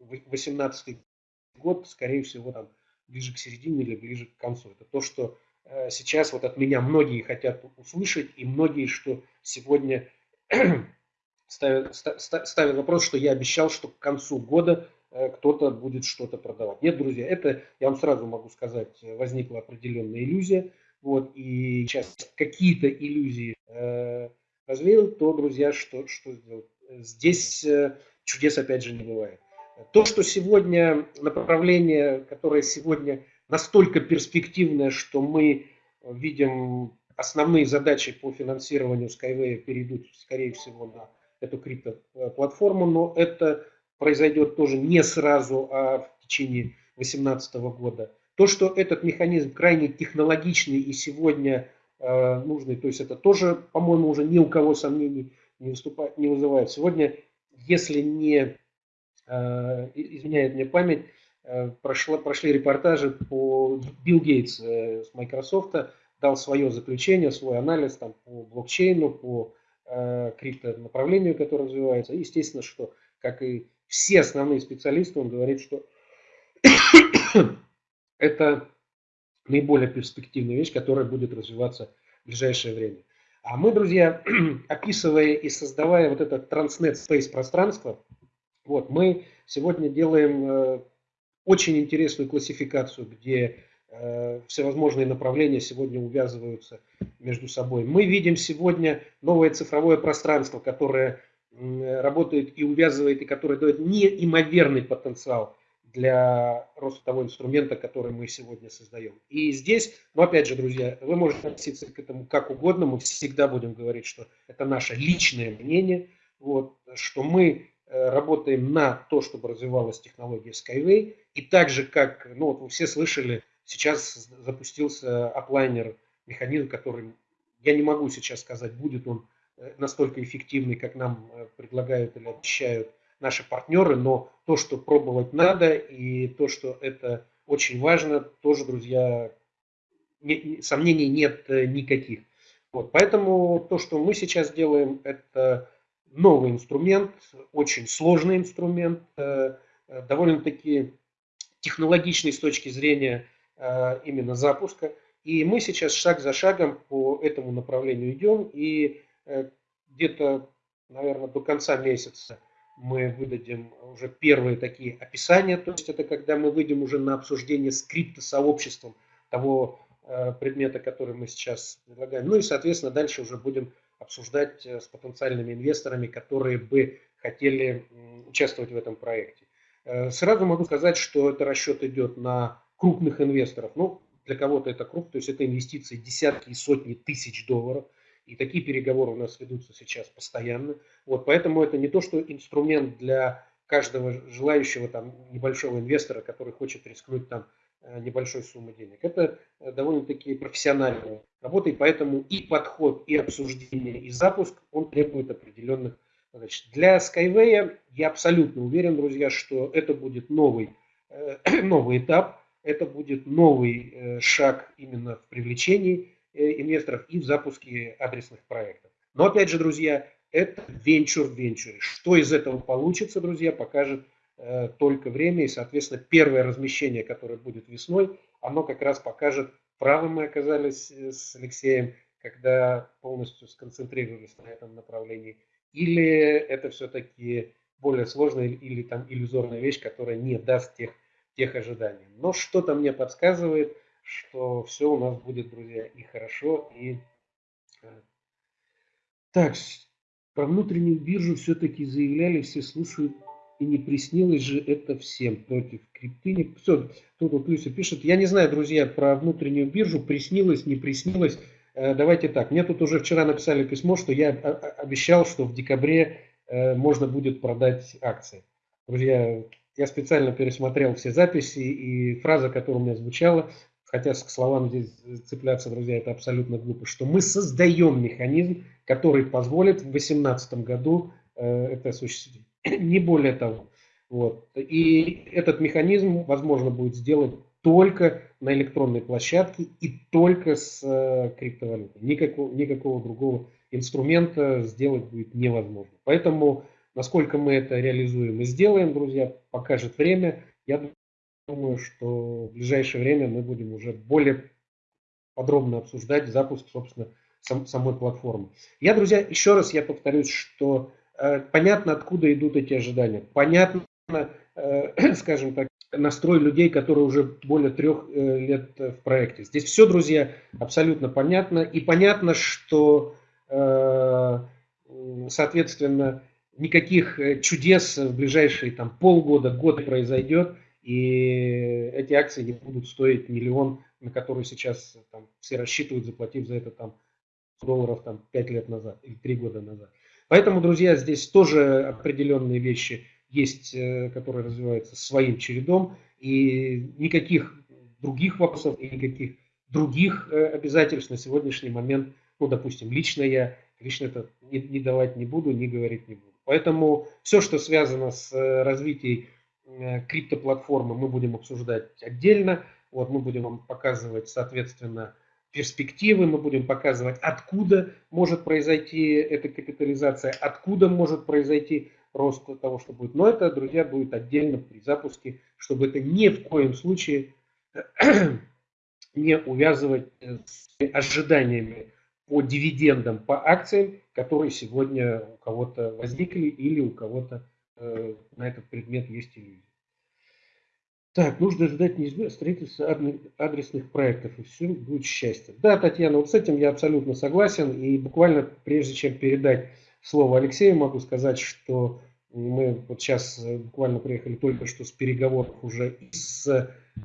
2018 год, скорее всего, там, ближе к середине или ближе к концу. Это то, что э, сейчас вот от меня многие хотят услышать, и многие, что сегодня ставил, ставил вопрос, что я обещал, что к концу года э, кто-то будет что-то продавать. Нет, друзья, это, я вам сразу могу сказать, возникла определенная иллюзия. Вот, и сейчас какие-то иллюзии э, развеял, то, друзья, что, что сделать? Здесь э, чудес опять же не бывает. То, что сегодня направление, которое сегодня настолько перспективное, что мы видим основные задачи по финансированию Skyway перейдут, скорее всего, на эту криптоплатформу, но это произойдет тоже не сразу, а в течение 2018 года. То, что этот механизм крайне технологичный и сегодня э, нужный, то есть это тоже, по-моему, уже ни у кого сомнений не, выступает, не вызывает. Сегодня, если не э, изменяет мне память, э, прошла, прошли репортажи по Билл Гейтс э, с Microsoft, дал свое заключение, свой анализ там, по блокчейну, по э, криптонаправлению, которое развивается. Естественно, что, как и все основные специалисты, он говорит, что это наиболее перспективная вещь, которая будет развиваться в ближайшее время. А мы, друзья, описывая и создавая вот это Transnet Space пространство, вот, мы сегодня делаем э, очень интересную классификацию, где всевозможные направления сегодня увязываются между собой. Мы видим сегодня новое цифровое пространство, которое э, работает и увязывает, и которое дает неимоверный потенциал для роста того инструмента, который мы сегодня создаем. И здесь, ну опять же, друзья, вы можете относиться к этому как угодно, мы всегда будем говорить, что это наше личное мнение, вот, что мы э, работаем на то, чтобы развивалась технология Skyway, и так же, как, ну вот вы все слышали, сейчас запустился оплайнер, механизм, который, я не могу сейчас сказать, будет он э, настолько эффективный, как нам э, предлагают или обещают наши партнеры, но то, что пробовать надо и то, что это очень важно, тоже, друзья, не, сомнений нет э, никаких. Вот, поэтому то, что мы сейчас делаем, это новый инструмент, очень сложный инструмент, довольно-таки технологичный с точки зрения именно запуска. И мы сейчас шаг за шагом по этому направлению идем, и где-то, наверное, до конца месяца мы выдадим уже первые такие описания, то есть это когда мы выйдем уже на обсуждение скрипта сообществом того э, предмета, который мы сейчас предлагаем. Ну и, соответственно, дальше уже будем обсуждать э, с потенциальными инвесторами, которые бы хотели участвовать в этом проекте. Э, сразу могу сказать, что это расчет идет на крупных инвесторов. Ну, для кого-то это крупно, то есть это инвестиции десятки и сотни тысяч долларов – и такие переговоры у нас ведутся сейчас постоянно. Вот, поэтому это не то, что инструмент для каждого желающего там небольшого инвестора, который хочет рискнуть там э, небольшой суммы денег. Это э, довольно-таки профессиональная работа, и поэтому и подход, и обсуждение, и запуск, он требует определенных Значит, для Skyway я абсолютно уверен, друзья, что это будет новый, э, новый этап, это будет новый шаг именно в привлечении Э, инвесторов и в запуске адресных проектов. Но опять же, друзья, это венчур в венчуре. Что из этого получится, друзья, покажет э, только время. И, соответственно, первое размещение, которое будет весной, оно как раз покажет, правы мы оказались э, с Алексеем, когда полностью сконцентрировались на этом направлении. Или это все-таки более сложная или там иллюзорная вещь, которая не даст тех, тех ожиданий. Но что-то мне подсказывает – что все у нас будет, друзья, и хорошо, и... Э, так, про внутреннюю биржу все-таки заявляли, все слушают, и не приснилось же это всем против крипты. Все, тут вот Люся пишет, я не знаю, друзья, про внутреннюю биржу, приснилось, не приснилось. Э, давайте так, мне тут уже вчера написали письмо, что я обещал, что в декабре э, можно будет продать акции. Друзья, я специально пересмотрел все записи, и фраза, которая у меня звучала, хотя к словам здесь цепляться, друзья, это абсолютно глупо, что мы создаем механизм, который позволит в 2018 году э, это осуществить. Не более того. Вот. И этот механизм возможно будет сделать только на электронной площадке и только с э, криптовалютой. Никакого, никакого другого инструмента сделать будет невозможно. Поэтому, насколько мы это реализуем и сделаем, друзья, покажет время. Я думаю, что в ближайшее время мы будем уже более подробно обсуждать запуск, собственно, сам, самой платформы. Я, друзья, еще раз я повторюсь, что э, понятно, откуда идут эти ожидания. Понятно, э, скажем так, настрой людей, которые уже более трех э, лет в проекте. Здесь все, друзья, абсолютно понятно. И понятно, что, э, соответственно, никаких э, чудес в ближайшие там, полгода, год произойдет – и эти акции не будут стоить миллион, на который сейчас там, все рассчитывают, заплатив за это там долларов там 5 лет назад или 3 года назад. Поэтому, друзья, здесь тоже определенные вещи есть, э, которые развиваются своим чередом, и никаких других вопросов и никаких других э, обязательств на сегодняшний момент, ну, допустим, лично я, лично это не, не давать не буду, не говорить не буду. Поэтому все, что связано с э, развитием Э, криптоплатформы мы будем обсуждать отдельно. Вот мы будем вам показывать, соответственно, перспективы, мы будем показывать, откуда может произойти эта капитализация, откуда может произойти рост того, что будет. Но это, друзья, будет отдельно при запуске, чтобы это ни в коем случае не увязывать с ожиданиями по дивидендам, по акциям, которые сегодня у кого-то возникли или у кого-то э, на этот предмет есть иллюзия. Так, нужно ждать неизбежно строительства адресных проектов, и все будет счастье. Да, Татьяна, вот с этим я абсолютно согласен. И буквально прежде чем передать слово Алексею, могу сказать, что мы вот сейчас э, буквально приехали только что с переговоров уже с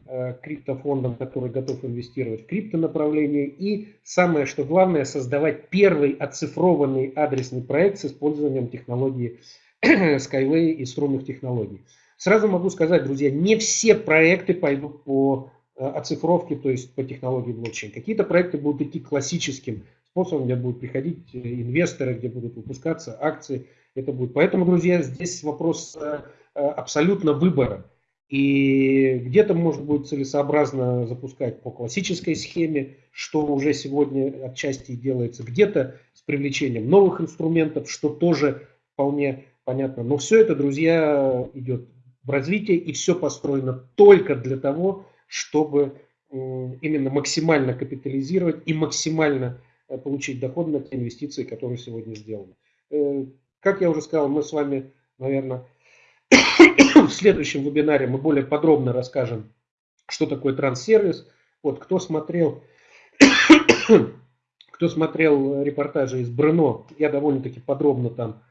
э, криптофондом, который готов инвестировать в криптонаправление. И самое, что главное, создавать первый оцифрованный адресный проект с использованием технологии Skyway и струнных технологий. Сразу могу сказать, друзья, не все проекты пойдут по э, оцифровке, то есть по технологии блокчейн. Какие-то проекты будут идти классическим способом, где будут приходить инвесторы, где будут выпускаться акции. Это будет. Поэтому, друзья, здесь вопрос э, абсолютно выбора. И где-то может быть целесообразно запускать по классической схеме, что уже сегодня отчасти делается, где-то с привлечением новых инструментов, что тоже вполне понятно. Но все это, друзья, идет в развитие, и все построено только для того, чтобы именно максимально капитализировать и максимально э, получить доход на те инвестиции, которые сегодня сделаны. Как я уже сказал, мы с вами, наверное, в следующем вебинаре мы более подробно расскажем, что такое транссервис. Вот кто смотрел, кто смотрел репортажи из Брно, я довольно-таки подробно там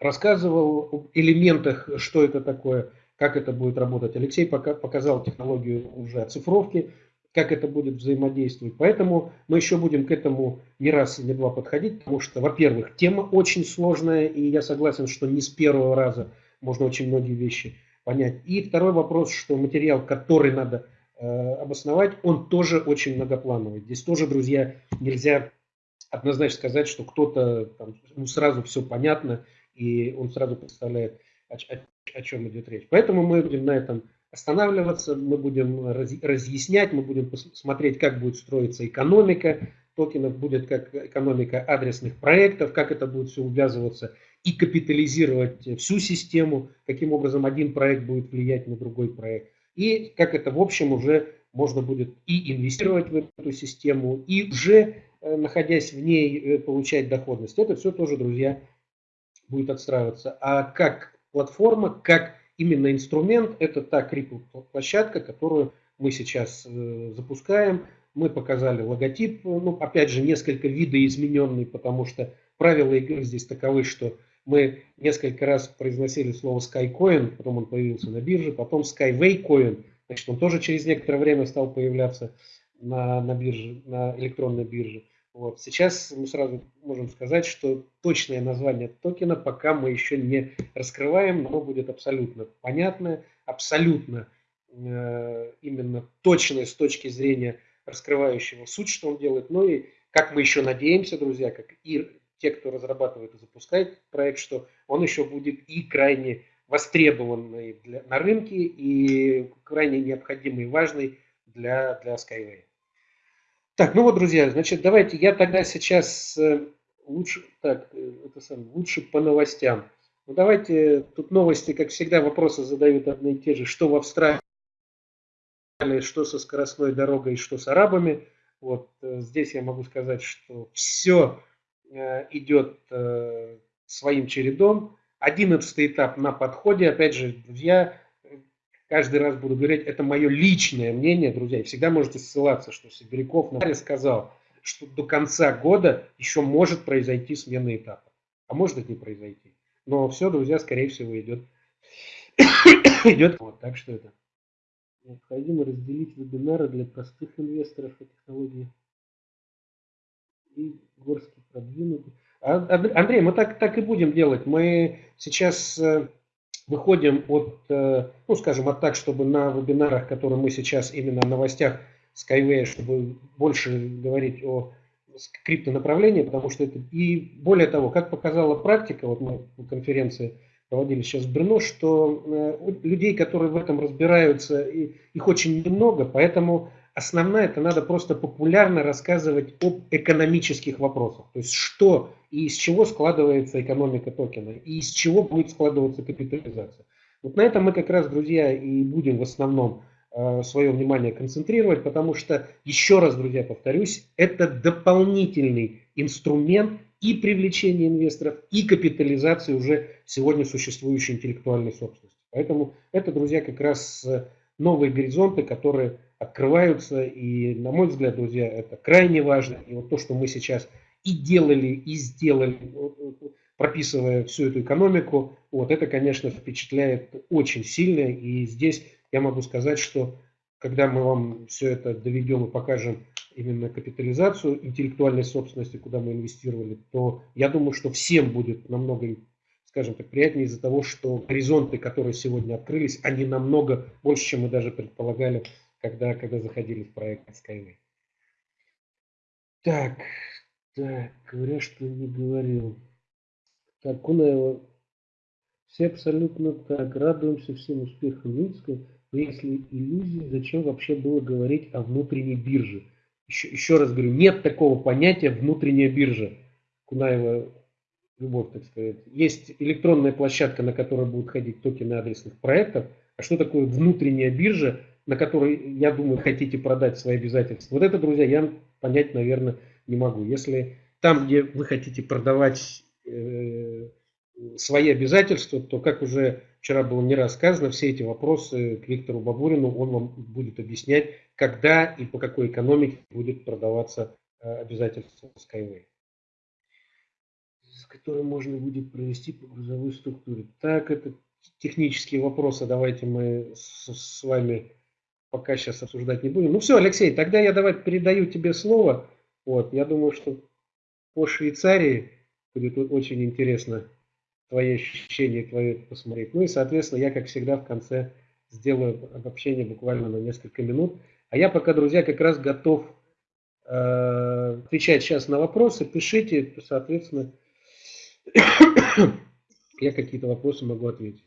рассказывал об элементах, что это такое, как это будет работать. Алексей пока показал технологию уже оцифровки, как это будет взаимодействовать. Поэтому мы еще будем к этому не раз и не два подходить, потому что, во-первых, тема очень сложная, и я согласен, что не с первого раза можно очень многие вещи понять. И второй вопрос, что материал, который надо э, обосновать, он тоже очень многоплановый. Здесь тоже, друзья, нельзя однозначно сказать, что кто-то ну, сразу все понятно, и он сразу представляет, о, о, о чем идет речь. Поэтому мы будем на этом останавливаться, мы будем раз, разъяснять, мы будем смотреть, как будет строиться экономика токенов, будет как экономика адресных проектов, как это будет все увязываться и капитализировать всю систему, каким образом один проект будет влиять на другой проект. И как это в общем уже можно будет и инвестировать в эту систему, и уже э, находясь в ней э, получать доходность. Это все тоже, друзья, будет отстраиваться. А как платформа, как именно инструмент, это та крипто-площадка, которую мы сейчас э, запускаем. Мы показали логотип, ну, опять же, несколько видоизмененный, потому что правила игры здесь таковы, что мы несколько раз произносили слово SkyCoin, потом он появился на бирже, потом Skyway Coin, значит, он тоже через некоторое время стал появляться на, на бирже, на электронной бирже. Вот. Сейчас мы сразу можем сказать, что точное название токена пока мы еще не раскрываем, но будет абсолютно понятное, абсолютно э, именно точное с точки зрения раскрывающего суть, что он делает. Ну и как мы еще надеемся, друзья, как и те, кто разрабатывает и запускает проект, что он еще будет и крайне востребованный для, на рынке, и крайне необходимый и важный для, для Skyway. Так, ну вот, друзья, значит, давайте я тогда сейчас э, лучше, так, э, это сам, лучше по новостям. Ну давайте, тут новости, как всегда, вопросы задают одни и те же, что в Австралии, что со скоростной дорогой, что с арабами. Вот э, здесь я могу сказать, что все идет своим чередом. Одиннадцатый этап на подходе. Опять же, друзья, каждый раз буду говорить, это мое личное мнение, друзья, и всегда можете ссылаться, что Сибиряков на сказал, что до конца года еще может произойти смена этапа, а может и не произойти. Но все, друзья, скорее всего, идет, идет вот, так что это. Необходимо разделить вебинары для простых инвесторов по технологии и горских продвинутых. А, Андрей, мы так, так и будем делать. Мы сейчас э, выходим от, э, ну скажем, от так, чтобы на вебинарах, которые мы сейчас именно о новостях Skyway, чтобы больше говорить о криптонаправлении, потому что это и более того, как показала практика, вот мы конференции проводили сейчас в Брно, что э, людей, которые в этом разбираются, их очень немного, поэтому основная, это надо просто популярно рассказывать об экономических вопросах. То есть что и из чего складывается экономика токена, и из чего будет складываться капитализация. Вот на этом мы как раз, друзья, и будем в основном э, свое внимание концентрировать, потому что, еще раз, друзья, повторюсь, это дополнительный инструмент и привлечения инвесторов, и капитализации уже сегодня существующей интеллектуальной собственности. Поэтому это, друзья, как раз э, новые горизонты, которые открываются. И, на мой взгляд, друзья, это крайне важно. И вот то, что мы сейчас и делали, и сделали, прописывая всю эту экономику, вот это, конечно, впечатляет очень сильно. И здесь я могу сказать, что когда мы вам все это доведем и покажем именно капитализацию интеллектуальной собственности, куда мы инвестировали, то я думаю, что всем будет намного скажем так, приятнее из-за того, что горизонты, которые сегодня открылись, они намного больше, чем мы даже предполагали, когда, когда заходили в проект Skyway. Так, так, говоря, что не говорил. Так, Кунаева, все абсолютно так, радуемся всем успехам Минска, но если иллюзии, зачем вообще было говорить о внутренней бирже? Еще, еще раз говорю, нет такого понятия внутренняя биржа. Кунаева любовь, так сказать. Есть электронная площадка, на которой будут ходить токены адресных проектов. А что такое внутренняя биржа, на которой, я думаю, хотите продать свои обязательства? Вот это, друзья, я понять, наверное, не могу. Если там, где вы хотите продавать э, свои обязательства, то, как уже вчера было не раз сказано, все эти вопросы к Виктору Бабурину, он вам будет объяснять, когда и по какой экономике будет продаваться э, обязательство Skyway с которым можно будет провести по грузовой структуре. Так, это технические вопросы, давайте мы с, с вами пока сейчас обсуждать не будем. Ну все, Алексей, тогда я давай передаю тебе слово. Вот, я думаю, что по Швейцарии будет очень интересно твои ощущения, твои посмотреть. Ну и, соответственно, я, как всегда, в конце сделаю обобщение буквально на несколько минут. А я пока, друзья, как раз готов э, отвечать сейчас на вопросы. Пишите, соответственно, я какие-то вопросы могу ответить.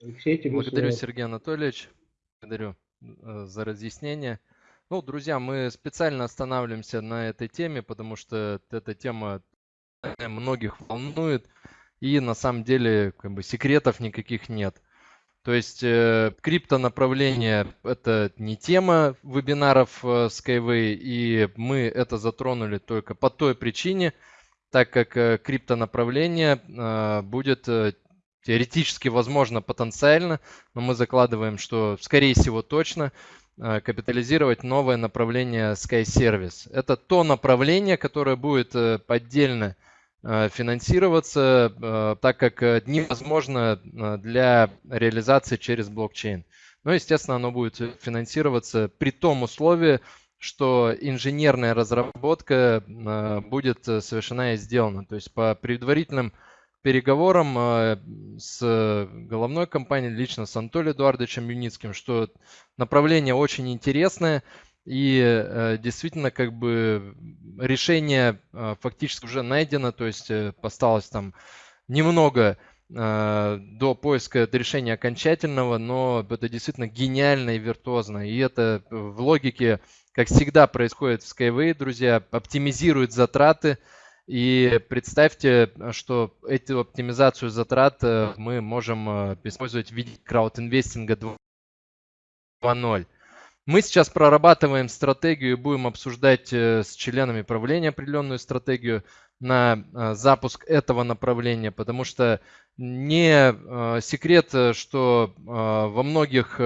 Алексей, тебе Благодарю, слово. Сергей Анатольевич. Благодарю э, за разъяснение. Ну, друзья, мы специально останавливаемся на этой теме, потому что эта тема многих волнует, и на самом деле как бы секретов никаких нет. То есть э, криптонаправление – это не тема вебинаров э, Skyway, и мы это затронули только по той причине, так как э, криптонаправление э, будет э, теоретически возможно потенциально, но мы закладываем, что скорее всего точно капитализировать новое направление Sky Service. Это то направление, которое будет отдельно финансироваться, так как невозможно для реализации через блокчейн. Но, естественно, оно будет финансироваться при том условии, что инженерная разработка будет э, совершена и сделана. То есть по предварительным переговорам а, с головной компанией, лично с Анатолием Эдуардовичем Юницким, что направление очень интересное, и э, действительно, как бы решение а, фактически уже найдено, то есть э, осталось там немного до поиска решения окончательного, но это действительно гениально и виртуозно. И это в логике как всегда происходит в Skyway, друзья, оптимизирует затраты. И представьте, что эту оптимизацию затрат э, мы можем э, использовать в виде краудинвестинга 2.0. Мы сейчас прорабатываем стратегию и будем обсуждать э, с членами правления определенную стратегию на запуск этого направления, потому что не секрет, что во многих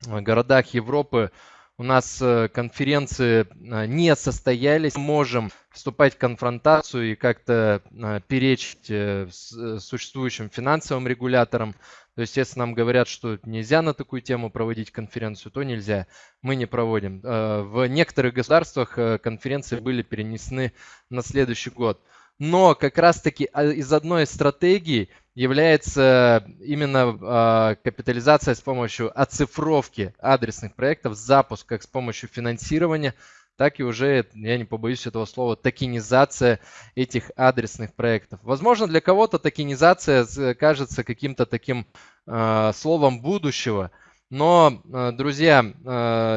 городах Европы у нас э, конференции э, не состоялись, можем вступать в конфронтацию и как-то э, перечить существующим финансовым регуляторам. То есть, если нам говорят, что нельзя на такую тему проводить конференцию, то нельзя. Мы не проводим. В некоторых государствах конференции были перенесены на следующий год. Но как раз-таки а, из одной стратегии является именно э, капитализация с помощью оцифровки адресных проектов, запуск как с помощью финансирования, так и уже, я не побоюсь этого слова, токенизация этих адресных проектов. Возможно, для кого-то токенизация кажется каким-то таким э, словом будущего, Но, друзья,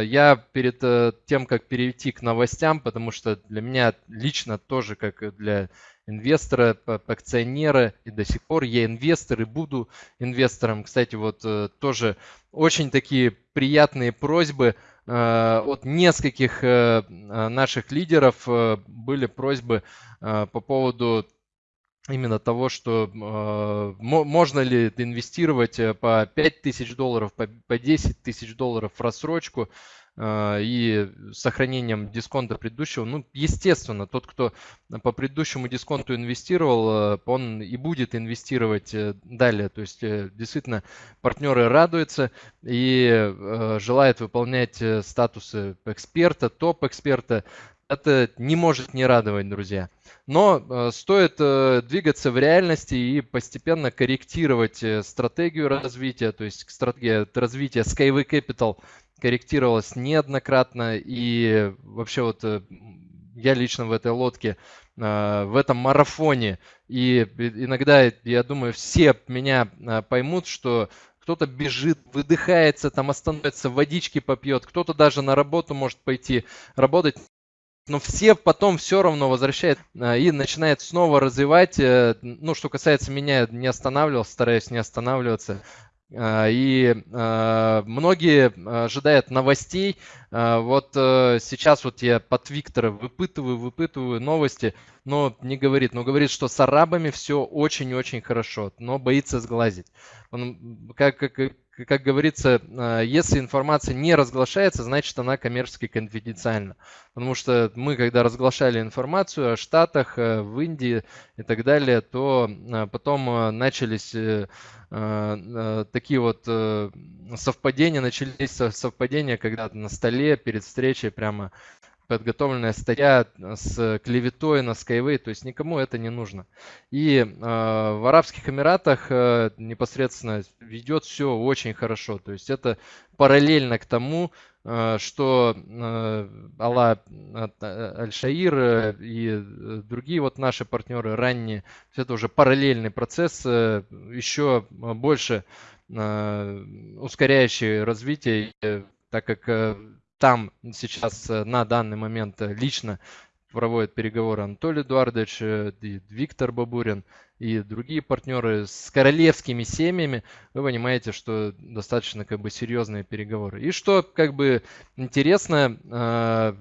я перед тем, как перейти к новостям, потому что для меня лично тоже, как для инвестора, акционера, и до сих пор я инвестор и буду инвестором. Кстати, вот тоже очень такие приятные просьбы от нескольких наших лидеров были просьбы по поводу именно того, что э, можно ли инвестировать э, по 5 тысяч долларов, по, по 10 тысяч долларов в рассрочку э, и сохранением дисконта предыдущего. Ну, естественно, тот, кто по предыдущему дисконту инвестировал, э, он и будет инвестировать э, далее. То есть, э, действительно, партнеры радуются и желают выполнять статусы эксперта, топ-эксперта. Это не может не радовать, друзья. Но стоит двигаться в реальности и постепенно корректировать стратегию развития, то есть стратегия развития Skyway Capital корректировалась неоднократно и вообще вот я лично в этой лодке, в этом марафоне и иногда, я думаю, все меня поймут, что кто-то бежит, выдыхается, там остановится, водички попьет, кто-то даже на работу может пойти работать, но все потом все равно возвращают а, и начинает снова развивать. Э, ну, что касается меня, не останавливался, стараюсь не останавливаться. А, и а, многие ожидают новостей. Вот э, сейчас вот я под Виктора выпытываю, выпытываю новости, но не говорит. Но говорит, что с арабами все очень-очень хорошо, но боится сглазить. Он, как, как, как говорится, а, если информация не разглашается, значит она коммерчески конфиденциальна. Потому что мы, когда разглашали информацию о Штатах, э, в Индии и так далее, то а, потом начались э, такие вот э, совпадения, начались совпадения, когда на столе перед встречей прямо подготовленная статья с клеветой на Skyway, то есть никому это не нужно. И э, в Арабских Эмиратах э, непосредственно ведет все очень хорошо, то есть это параллельно к тому, э, что э, Алла Аль-Шаир э, и другие вот наши партнеры ранние, это уже параллельный процесс, э, еще больше э, ускоряющий развитие, э, так как э, там сейчас э, на данный момент э, лично проводят переговоры Анатолий Эдуардович, э, Виктор Бабурин и другие партнеры с королевскими семьями, вы понимаете, что достаточно как бы серьезные переговоры. И что как бы интересно,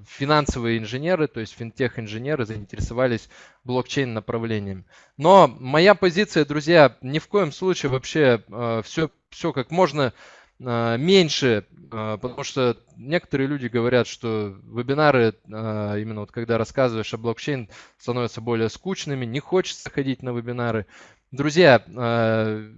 финансовые инженеры, то есть финтех-инженеры заинтересовались блокчейн направлением. Но моя позиция, друзья, ни в коем случае вообще все, все как можно меньше, а, потому что некоторые люди говорят, что вебинары, а, именно вот когда рассказываешь о блокчейн, становятся более скучными, не хочется ходить на вебинары. Друзья,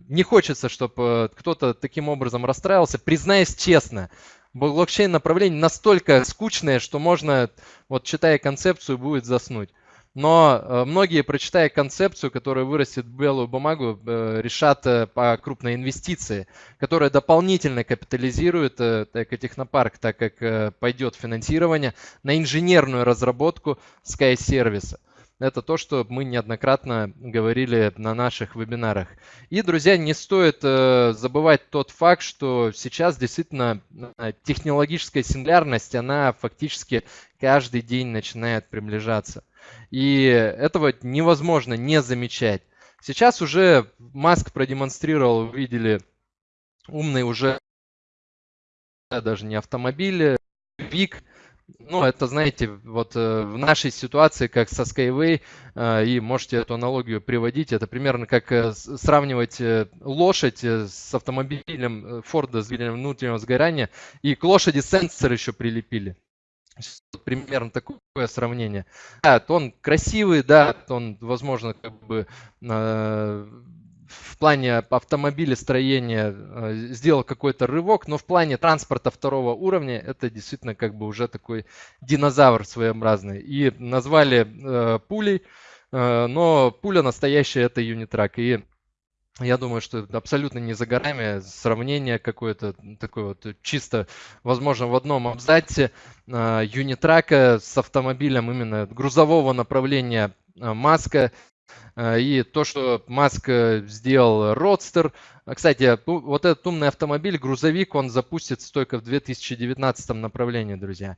не хочется, чтобы кто-то таким образом расстраивался. Признаюсь честно, блокчейн направление настолько скучное, что можно, вот читая концепцию, будет заснуть. Но э, многие, прочитая концепцию, которая вырастет в белую бумагу, э, решат э, по крупной инвестиции, которая дополнительно капитализирует так и технопарк, так как пойдет финансирование на инженерную разработку Sky сервиса. Это то, что мы неоднократно говорили на наших вебинарах. И, друзья, не стоит забывать тот факт, что сейчас действительно технологическая сингулярность, она фактически каждый день начинает приближаться. И этого невозможно не замечать. Сейчас уже Маск продемонстрировал, видели, умный уже даже не автомобили, ВИК. Ну, это, знаете, вот э, в нашей ситуации, как со Skyway, э, и можете эту аналогию приводить, это примерно как э, сравнивать лошадь с автомобилем Форда с двигателем внутреннего сгорания, и к лошади сенсор еще прилепили примерно такое сравнение. Да, он красивый, да, он, возможно, как бы э, в плане автомобилестроения э, сделал какой-то рывок, но в плане транспорта второго уровня это действительно как бы уже такой динозавр своеобразный. И назвали э, пулей, э, но пуля настоящая это юнитрак. И я думаю, что абсолютно не за горами. Сравнение какое-то такое вот чисто, возможно, в одном абзаце а, юнитрака с автомобилем именно грузового направления а, Маска. И то, что Маск сделал Родстер, кстати, вот этот умный автомобиль, грузовик, он запустится только в 2019 направлении, друзья.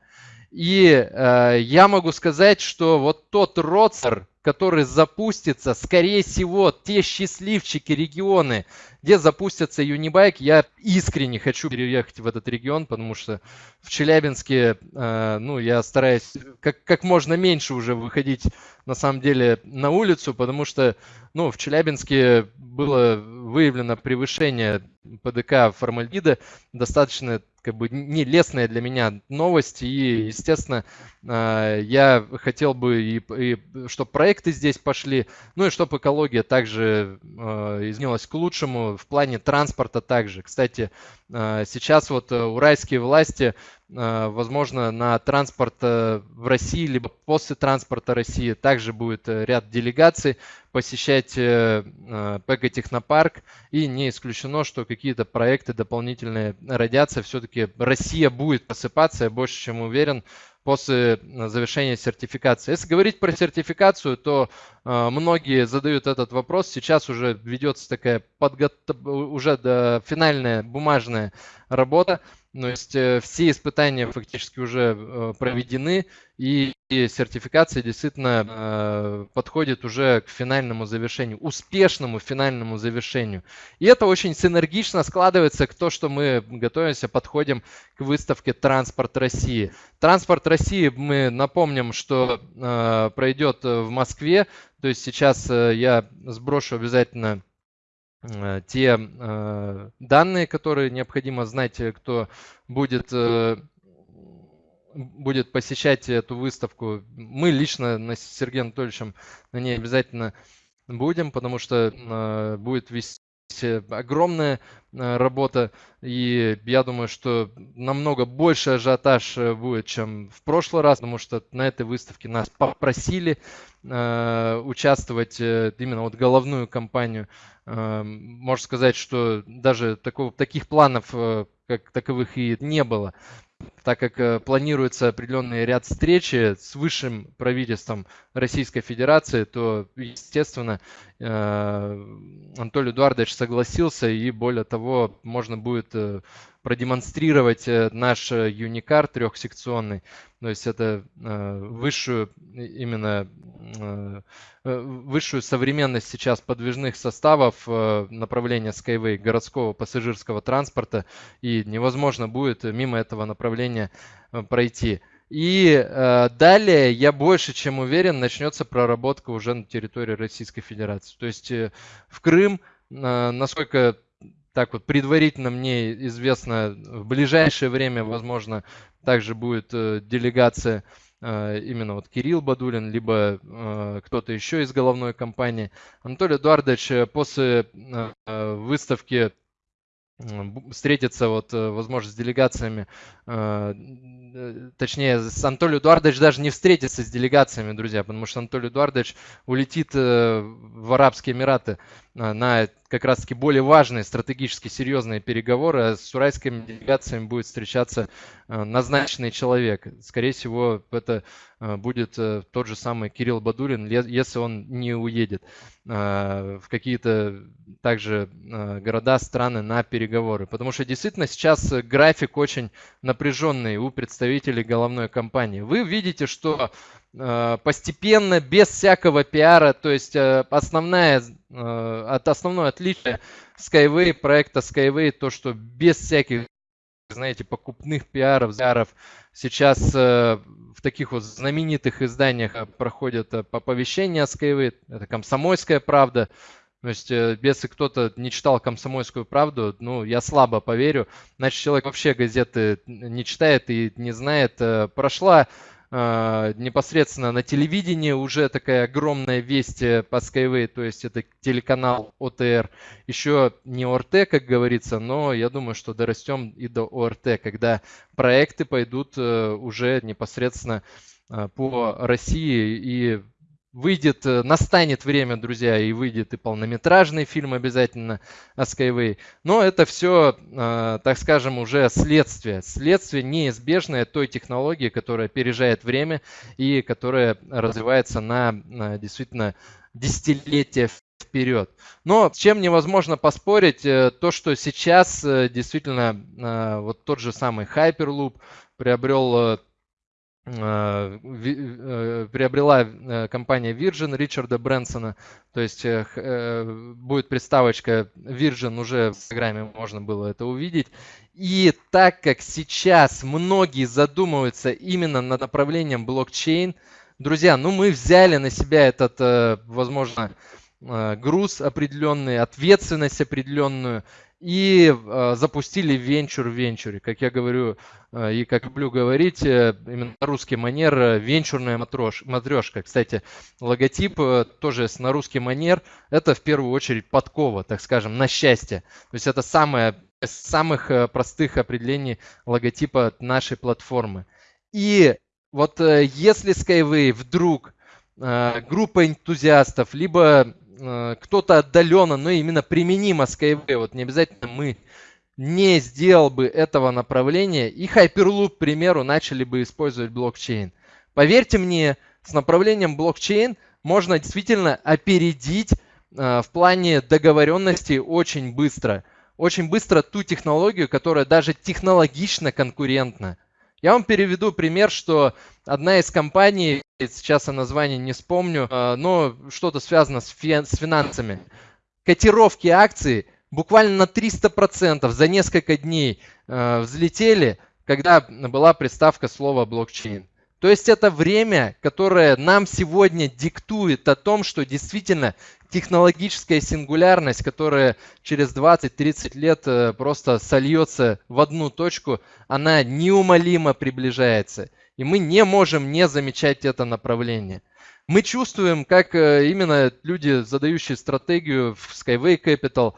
И э, я могу сказать, что вот тот Родстер, который запустится, скорее всего, те счастливчики регионы, где запустится Юнибайк, я искренне хочу переехать в этот регион, потому что в Челябинске, э, ну, я стараюсь как, как можно меньше уже выходить, на самом деле, на улицу, потому что, ну, в Челябинске было выявлено превышение ПДК формальдида, достаточно как бы не лестная для меня новость, и, естественно, а, я хотел бы, и, и чтобы проекты здесь пошли, ну и чтобы экология также а, изменилась к лучшему, в плане транспорта также. Кстати, а, сейчас вот э, уральские власти возможно, на транспорт э, в России, либо после транспорта России также будет э, ряд делегаций посещать ПЭК Технопарк. И не исключено, что какие-то проекты дополнительные родятся. Все-таки Россия будет посыпаться, я больше чем уверен, после э, завершения сертификации. Если говорить про сертификацию, то э, многие задают этот вопрос. Сейчас уже ведется такая подго... уже до финальная бумажная работа. То есть э, все испытания фактически уже э, проведены, и сертификация действительно э, подходит уже к финальному завершению, успешному финальному завершению. И это очень синергично складывается к тому, что мы готовимся, подходим к выставке «Транспорт России». «Транспорт России» мы напомним, что пройдет в Москве, то есть сейчас я сброшу обязательно те э, данные, которые необходимо знать, э, кто будет будет посещать эту выставку. Мы лично с Сергеем Анатольевичем на ней обязательно будем, потому что будет вести огромная работа, и я думаю, что намного больше ажиотаж будет, чем в прошлый раз, потому что на этой выставке нас попросили участвовать именно вот головную компанию Эм, можно сказать, что даже такого, таких планов э, как таковых и не было, так как э, планируется определенный ряд встречи с высшим правительством Российской Федерации, то, естественно, э, Анатолий Эдуардович согласился, и более того, можно будет продемонстрировать наш Юникар трехсекционный, то есть это высшую именно Э, высшую современность сейчас подвижных составов э, направления Skyway городского пассажирского транспорта, и невозможно будет мимо этого направления э, пройти. И э, далее, я больше чем уверен, начнется проработка уже на территории Российской Федерации. То есть э, в Крым, э, насколько так вот предварительно мне известно, в ближайшее время, возможно, также будет э, делегация Э, именно вот Кирилл Бадулин, либо э, кто-то еще из головной компании. Анатолий Эдуардович после выставки встретиться, вот, возможно, с делегациями, точнее, с Анатолием Эдуардович даже не встретится с делегациями, друзья, потому что Анатолий Эдуардович улетит в Арабские Эмираты на как раз-таки более важные, стратегически серьезные переговоры, а с уральскими делегациями будет встречаться назначенный человек. Скорее всего, это будет тот же самый Кирилл Бадурин, если он не уедет в какие-то также города, страны на переговоры. Потому что действительно сейчас график очень напряженный у представителей головной компании. Вы видите, что постепенно, без всякого пиара, то есть основная Э, от основное отличие Skyway, проекта Skyway, то, что без всяких, знаете, покупных пиаров, пиаров сейчас э, в таких вот знаменитых изданиях э, проходят оповещения о Skyway, это «Комсомольская правда», то есть, если кто-то не читал «Комсомольскую правду», ну, я слабо поверю. Значит, человек вообще газеты не читает и не знает. Прошла непосредственно на телевидении уже такая огромная весть э, по Skyway, то есть это телеканал ОТР. Еще не ОРТ, как говорится, но я думаю, что дорастем и до ОРТ, когда проекты пойдут э, уже непосредственно а, по России и выйдет, э, настанет время, друзья, и выйдет и полнометражный фильм обязательно о Skyway. Но это все, э, так скажем, уже следствие. Следствие неизбежное той технологии, которая опережает время и которая развивается на действительно десятилетия вперед. Но с чем невозможно поспорить, э, то, что сейчас действительно вот тот же самый Hyperloop приобрел приобрела компания Virgin Ричарда Брэнсона, то есть будет приставочка Virgin, уже в Инстаграме можно было это увидеть. И так как сейчас многие задумываются именно над направлением блокчейн, друзья, ну мы взяли на себя этот, возможно, Э, груз определенный, ответственность определенную и э, запустили венчур в венчуре. Как я говорю э, и как люблю говорить, именно русский манер, венчурная матрош, матрешка. Кстати, логотип тоже на русский манер, это в первую очередь подкова, так скажем, на счастье. То есть это самое из самых простых определений логотипа нашей платформы. И вот если Skyway вдруг группа энтузиастов, либо Э, кто-то отдаленно, но именно применимо Skyway, вот не обязательно мы, не сделал бы этого направления, и Hyperloop, к примеру, начали бы использовать блокчейн. Поверьте мне, с направлением блокчейн можно действительно опередить э, в плане договоренности очень быстро. Очень быстро ту технологию, которая даже технологично конкурентна. Я вам переведу пример, что одна из компаний, сейчас я название не вспомню, а, но что-то связано с, финансами. Котировки акций буквально на 300% за несколько дней а, взлетели, когда была приставка слова блокчейн. То есть это время, которое нам сегодня диктует о том, что действительно технологическая сингулярность, которая через 20-30 лет э, просто сольется в одну точку, она неумолимо приближается. И мы не можем не замечать это направление. Мы чувствуем, как э, именно люди, задающие стратегию в Skyway Capital,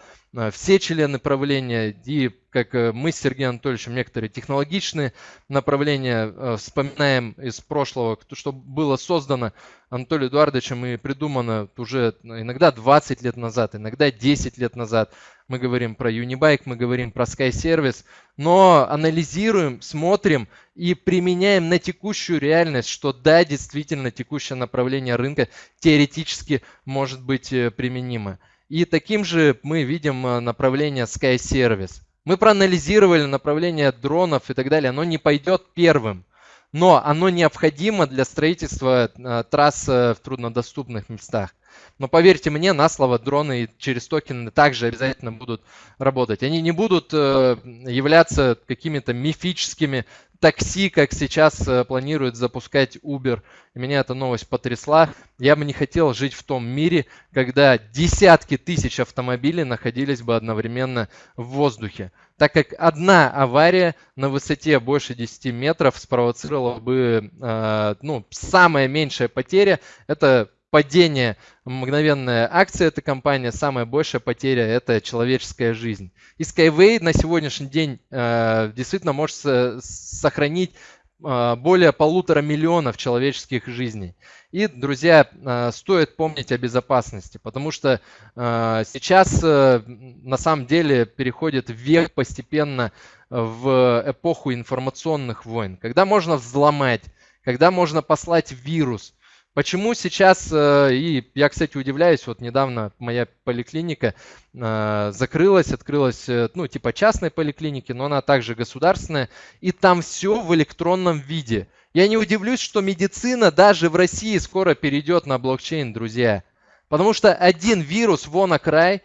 все члены правления и как э, мы с Сергеем Анатольевичем некоторые технологичные направления э, вспоминаем из прошлого, что было создано Анатолием Эдуардовичем и придумано уже иногда 20 лет назад, иногда 10 лет назад. Мы говорим про Unibike, мы говорим про Sky Service, но анализируем, смотрим и применяем на текущую реальность, что да, действительно текущее направление рынка теоретически может быть э, применимо. И таким же мы видим направление Sky Service. Мы проанализировали направление дронов и так далее. Оно не пойдет первым, но оно необходимо для строительства э, трасс в труднодоступных местах. Но поверьте мне, на слово дроны через токены также обязательно будут работать. Они не будут э, являться какими-то мифическими такси, как сейчас э, планирует запускать Uber. Меня эта новость потрясла. Я бы не хотел жить в том мире, когда десятки тысяч автомобилей находились бы одновременно в воздухе. Так как одна авария на высоте больше 10 метров спровоцировала бы, э, ну, самая меньшая потеря, это падение мгновенная акция этой компании, самая большая потеря – это человеческая жизнь. И Skyway на сегодняшний день э, действительно может сохранить э, более полутора миллионов человеческих жизней. И, друзья, э, стоит помнить о безопасности, потому что э, сейчас э, на самом деле переходит век постепенно в эпоху информационных войн, когда можно взломать, когда можно послать вирус – Почему сейчас, э, и я, кстати, удивляюсь, вот недавно моя поликлиника э, закрылась, открылась, э, ну, типа частной поликлиники, но она также государственная, и там все в электронном виде. Я не удивлюсь, что медицина даже в России скоро перейдет на блокчейн, друзья. Потому что один вирус вон край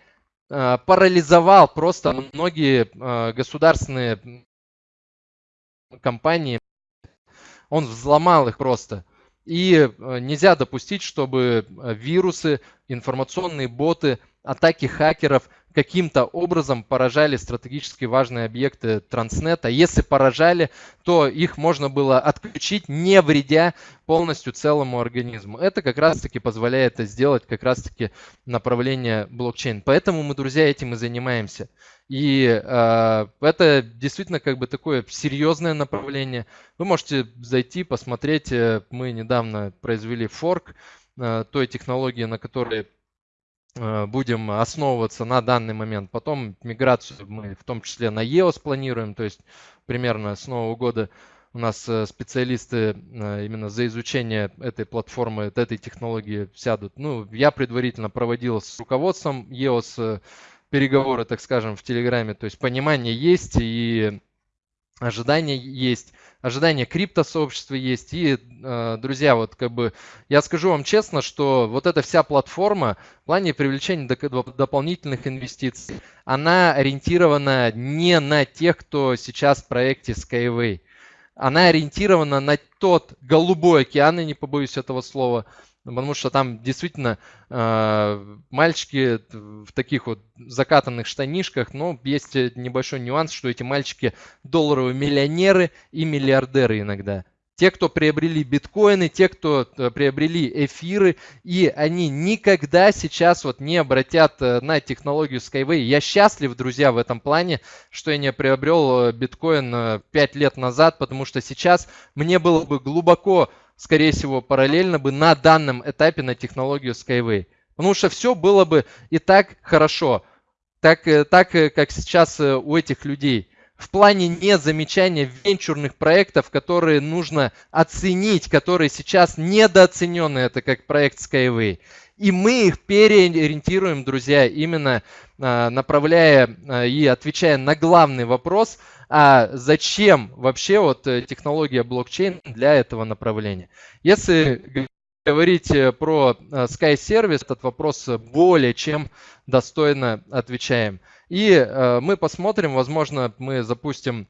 парализовал просто многие государственные компании. Он взломал их просто. И э, нельзя допустить, чтобы э, вирусы, информационные боты, атаки хакеров каким-то образом поражали стратегически важные объекты Транснета. Если поражали, то их можно было отключить, не вредя полностью целому организму. Это как раз-таки позволяет сделать как раз-таки направление блокчейн. Поэтому мы, друзья, этим и занимаемся. И э, это действительно как бы такое серьезное направление. Вы можете зайти, посмотреть. Э, мы недавно произвели форк э, той технологии, на которой э, будем основываться на данный момент. Потом миграцию мы в том числе на EOS планируем, то есть примерно с Нового года у нас э, специалисты э, именно за изучение этой платформы, этой технологии сядут. Ну, я предварительно проводил с руководством EOS переговоры, так скажем, в Телеграме. То есть понимание есть и ожидания есть, ожидания криптосообщества есть. И, э, друзья, вот как бы я скажу вам честно, что вот эта вся платформа в плане привлечения дополнительных инвестиций, она ориентирована не на тех, кто сейчас в проекте Skyway. Она ориентирована на тот голубой океан, и не побоюсь этого слова, Потому что там действительно э, мальчики в таких вот закатанных штанишках, но есть небольшой нюанс, что эти мальчики долларовые миллионеры и миллиардеры иногда. Те, кто приобрели биткоины, те, кто э, приобрели эфиры, и они никогда сейчас вот не обратят э, на технологию Skyway. Я счастлив, друзья, в этом плане, что я не приобрел э, биткоин 5 лет назад, потому что сейчас мне было бы глубоко скорее всего, параллельно бы на данном этапе на технологию Skyway. Потому что все было бы и так хорошо, так, так как сейчас у этих людей. В плане не замечания венчурных проектов, которые нужно оценить, которые сейчас недооценены, это как проект Skyway. И мы их переориентируем, друзья, именно направляя и отвечая на главный вопрос – а зачем вообще вот э, технология блокчейн для этого направления. Если говорить э, про э, Sky Service, этот вопрос более чем достойно отвечаем. И мы посмотрим, возможно, мы запустим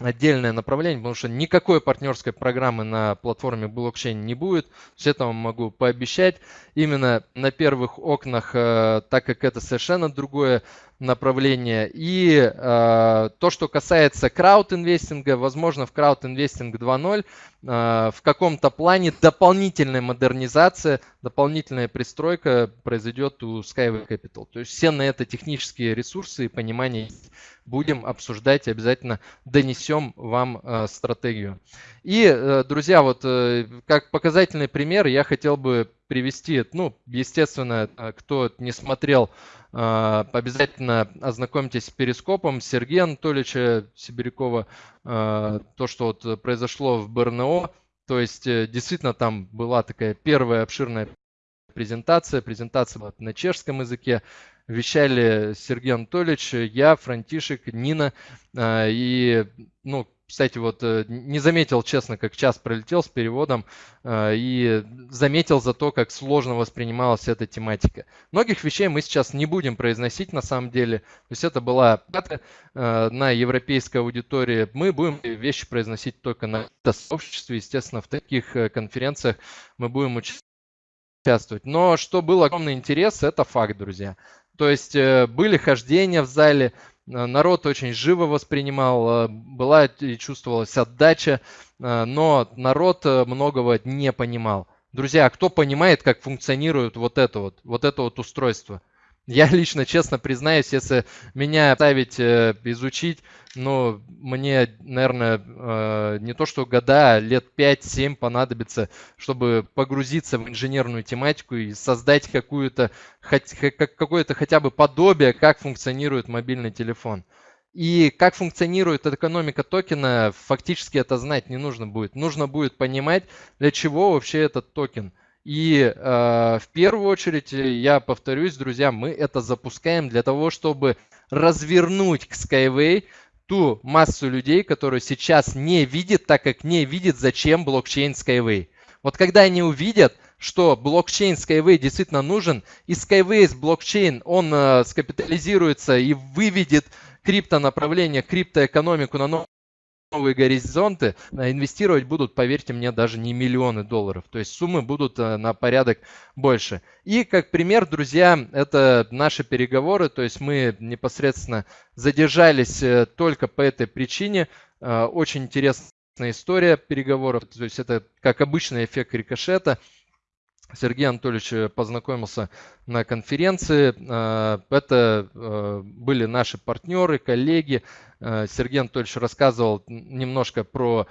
отдельное направление, потому что никакой партнерской программы на платформе блокчейн не будет. С этого могу пообещать. Именно на первых окнах, так как это совершенно другое направление. И э, то, что касается крауд-инвестинга, возможно, в крауд-инвестинг 2.0 э, в каком-то плане дополнительная модернизация, дополнительная пристройка произойдет у Skyway Capital. То есть все на это технические ресурсы и понимание будем обсуждать, обязательно донесем вам э, стратегию. И, э, друзья, вот э, как показательный пример я хотел бы привести, ну, естественно, э, кто не смотрел а, обязательно ознакомьтесь с перископом Сергея Анатольевича Сибирякова. А, то, что вот произошло в БРНО, то есть э, действительно там была такая первая обширная презентация. Презентация была на чешском языке. Вещали Сергей Анатольевич, я, Франтишек, Нина. А, и, ну, кстати, вот э, не заметил, честно, как час пролетел с переводом э, и заметил за то, как сложно воспринималась эта тематика. Многих вещей мы сейчас не будем произносить на самом деле. То есть это была э, на европейской аудитории. Мы будем вещи произносить только на сообществе. Естественно, в таких конференциях мы будем участвовать. Но что был огромный интерес, это факт, друзья. То есть были хождения в зале, народ очень живо воспринимал, э, была и чувствовалась отдача, э, но народ многого не понимал. Друзья, кто понимает, как функционирует вот это вот, вот это вот устройство? Я лично, честно признаюсь, если меня ставить изучить, ну, мне, наверное, э, не то что года, а лет 5-7 понадобится, чтобы погрузиться в инженерную тематику и создать какую-то, какое-то хотя бы подобие, как функционирует мобильный телефон. И как функционирует экономика токена, фактически это знать не нужно будет. Нужно будет понимать, для чего вообще этот токен. И э, в первую очередь, я повторюсь, друзья, мы это запускаем для того, чтобы развернуть к Skyway ту массу людей, которые сейчас не видят, так как не видят, зачем блокчейн Skyway. Вот когда они увидят, что блокчейн Skyway действительно нужен, и Skyway блокчейн, он э, скапитализируется и выведет криптонаправление, криптоэкономику на новый новые горизонты, а инвестировать будут, поверьте мне, даже не миллионы долларов. То есть суммы будут э, на порядок больше. И как пример, друзья, это наши переговоры. То есть мы непосредственно задержались э, только по этой причине. Э, очень интересная история переговоров. То есть это как обычный эффект рикошета. Сергей Анатольевич познакомился на конференции. Это были наши партнеры, коллеги. Сергей Анатольевич рассказывал немножко про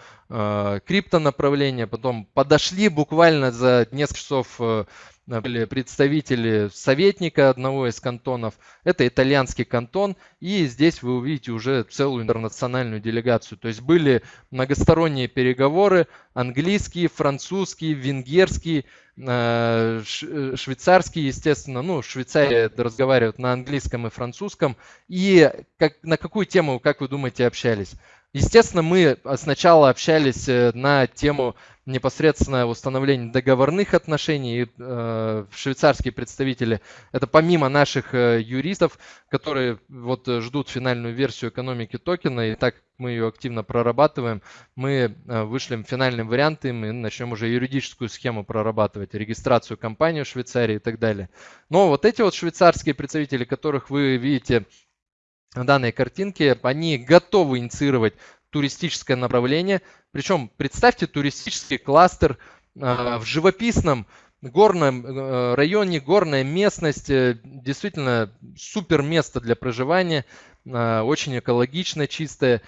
крипто направление, потом подошли буквально за несколько часов были представители советника одного из кантонов. Это итальянский кантон. И здесь вы увидите уже целую интернациональную делегацию. То есть были многосторонние переговоры. Английский, французский, венгерский, э, швейцарский, естественно. Ну, Швейцария разговаривают на английском и французском. И как, на какую тему, как вы думаете, общались? Естественно, мы сначала общались э, на тему непосредственно установления договорных отношений. Э, швейцарские представители, это помимо наших э, юристов, которые вот ждут финальную версию экономики токена, и так мы ее активно прорабатываем, мы вышлем финальные варианты, мы начнем уже юридическую схему прорабатывать, регистрацию компании в Швейцарии и так далее. Но вот эти вот швейцарские представители, которых вы видите данной картинки, они готовы инициировать туристическое направление. Причем представьте туристический кластер э, в живописном горном э, районе, горная местность, э, действительно супер место для проживания, очень экологично, чистое.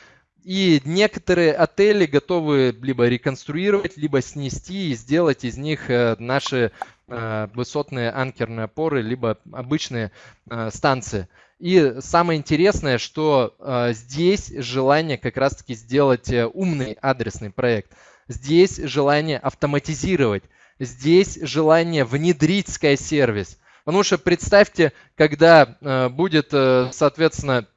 И некоторые отели готовы либо реконструировать, либо снести и сделать из них наши высотные анкерные опоры, либо обычные станции. И самое интересное, что э, здесь желание как раз-таки сделать э, умный адресный проект. Здесь желание автоматизировать. Здесь желание внедрить Sky-сервис. Потому что представьте, когда э, будет, э, соответственно,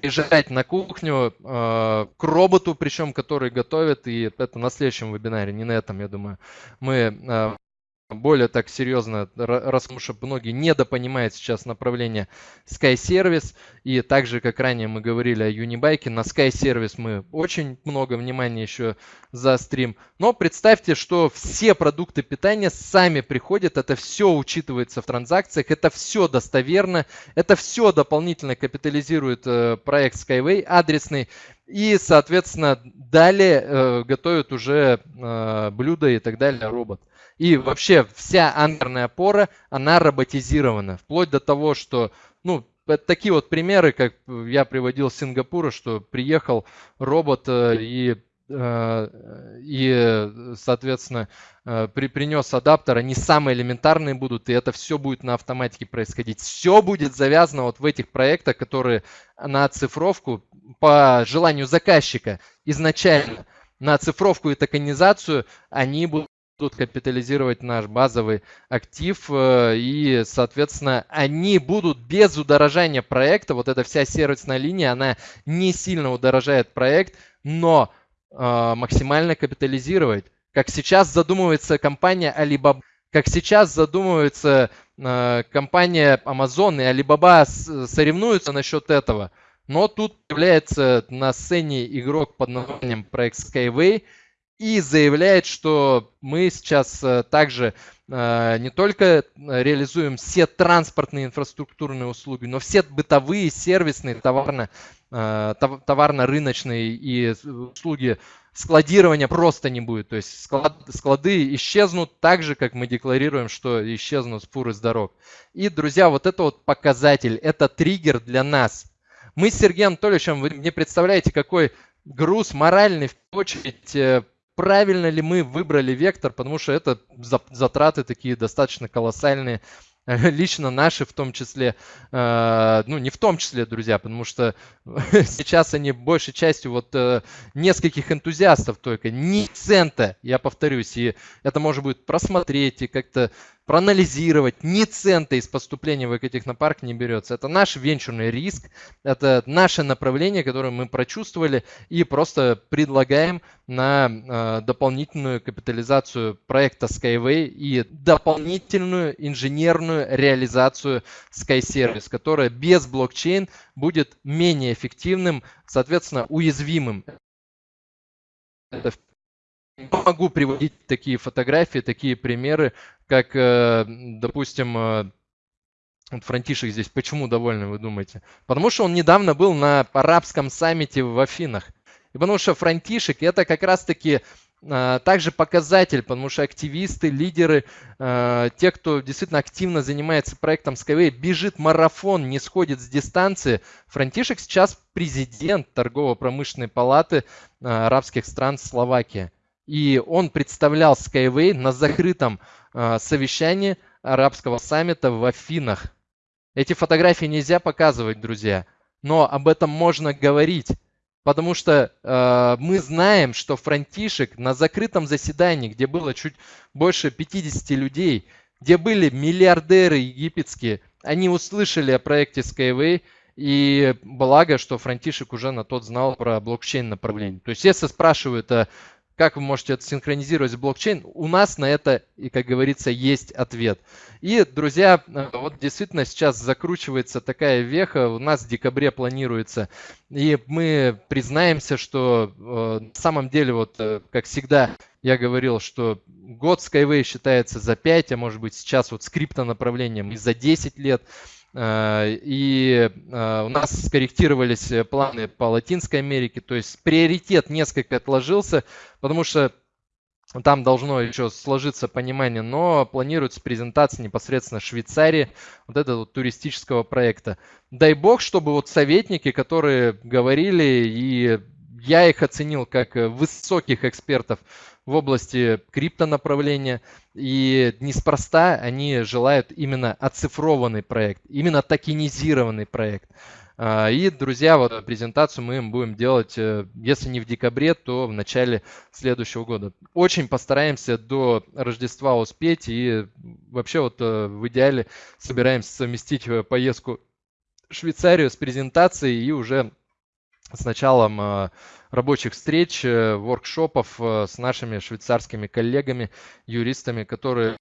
приезжать на кухню э, к роботу, причем который готовит, и это на следующем вебинаре, не на этом, я думаю, мы э, более так серьезно, раз что многие недопонимают сейчас направление Sky Service. И также, как ранее мы говорили о Unibike, на Sky Service мы очень много внимания еще заострим. Но представьте, что все продукты питания сами приходят, это все учитывается в транзакциях, это все достоверно, это все дополнительно капитализирует э, проект Skyway адресный. И, соответственно, далее э, готовят уже э, блюда и так далее робот. И вообще вся анкерная опора, она роботизирована. Вплоть до того, что, ну, такие вот примеры, как я приводил с Сингапура, что приехал робот э, и э, и, соответственно, э, при, принес адаптер, они самые элементарные будут, и это все будет на автоматике происходить. Все будет завязано вот в этих проектах, которые на оцифровку по желанию заказчика изначально на оцифровку и токенизацию они будут будут капитализировать наш базовый актив, э, и, соответственно, они будут без удорожания проекта, вот эта вся сервисная линия, она не сильно удорожает проект, но э, максимально капитализировать. Как сейчас задумывается компания Alibaba, как сейчас задумывается э, компания Amazon и Alibaba соревнуются насчет этого. Но тут появляется на сцене игрок под названием проект Skyway – и заявляет, что мы сейчас э, также э, не только реализуем все транспортные инфраструктурные услуги, но все бытовые, сервисные, товарно, э, товарно-рыночные и услуги складирования просто не будет. То есть склад, склады исчезнут так же, как мы декларируем, что исчезнут фуры с дорог. И, друзья, вот это вот показатель, это триггер для нас. Мы с Сергеем Анатольевичем, вы не представляете, какой груз моральный, в очередь, правильно ли мы выбрали вектор, потому что это затраты такие достаточно колоссальные, лично наши в том числе, э, ну не в том числе, друзья, потому что сейчас они большей частью вот э, нескольких энтузиастов только, ни цента, я повторюсь, и это можно будет просмотреть и как-то проанализировать, ни цента из поступления в экотехнопарк не берется. Это наш венчурный риск, это наше направление, которое мы прочувствовали и просто предлагаем на э, дополнительную капитализацию проекта Skyway и дополнительную инженерную реализацию SkyService, которая без блокчейн будет менее эффективным, соответственно, уязвимым. Это могу приводить такие фотографии, такие примеры, как, э, допустим, э, Франтишек здесь почему довольны, вы думаете? Потому что он недавно был на арабском саммите в Афинах. И потому что Франтишек это как раз-таки а, также показатель, потому что активисты, лидеры, те, кто действительно активно занимается проектом Skyway, бежит марафон, не сходит с дистанции. Франтишек сейчас президент торгово-промышленной палаты арабских стран Словакия. И он представлял Skyway на закрытом совещании арабского саммита в Афинах. Эти фотографии нельзя показывать, друзья, но об этом можно говорить. Потому что э, мы знаем, что Франтишек на закрытом заседании, где было чуть больше 50 людей, где были миллиардеры египетские, они услышали о проекте Skyway, и благо, что Франтишек уже на тот знал про блокчейн направление. То есть если спрашивают, а как вы можете это синхронизировать с блокчейн? У нас на это, и как говорится, есть ответ. И, друзья, э, вот действительно сейчас закручивается такая веха, у нас в декабре планируется, и мы признаемся, что э, на самом деле, вот э, как всегда, я говорил, что год Skyway считается за 5, а может быть сейчас вот с криптонаправлением и за 10 лет. Э, и э, у нас скорректировались э, планы по Латинской Америке, то есть приоритет несколько отложился, потому что там должно еще сложиться понимание, но планируется презентация непосредственно Швейцарии, вот этого вот туристического проекта. Дай бог, чтобы вот советники, которые говорили, и я их оценил как высоких экспертов в области криптонаправления. И неспроста они желают именно оцифрованный проект, именно токенизированный проект. А, и, друзья, вот презентацию мы им будем делать, э, если не в декабре, то в начале следующего года. Очень постараемся до Рождества успеть и вообще вот э, в идеале собираемся совместить э, поездку в Швейцарию с презентацией и уже с началом э, рабочих встреч, э, воркшопов э, с нашими швейцарскими коллегами, юристами, которые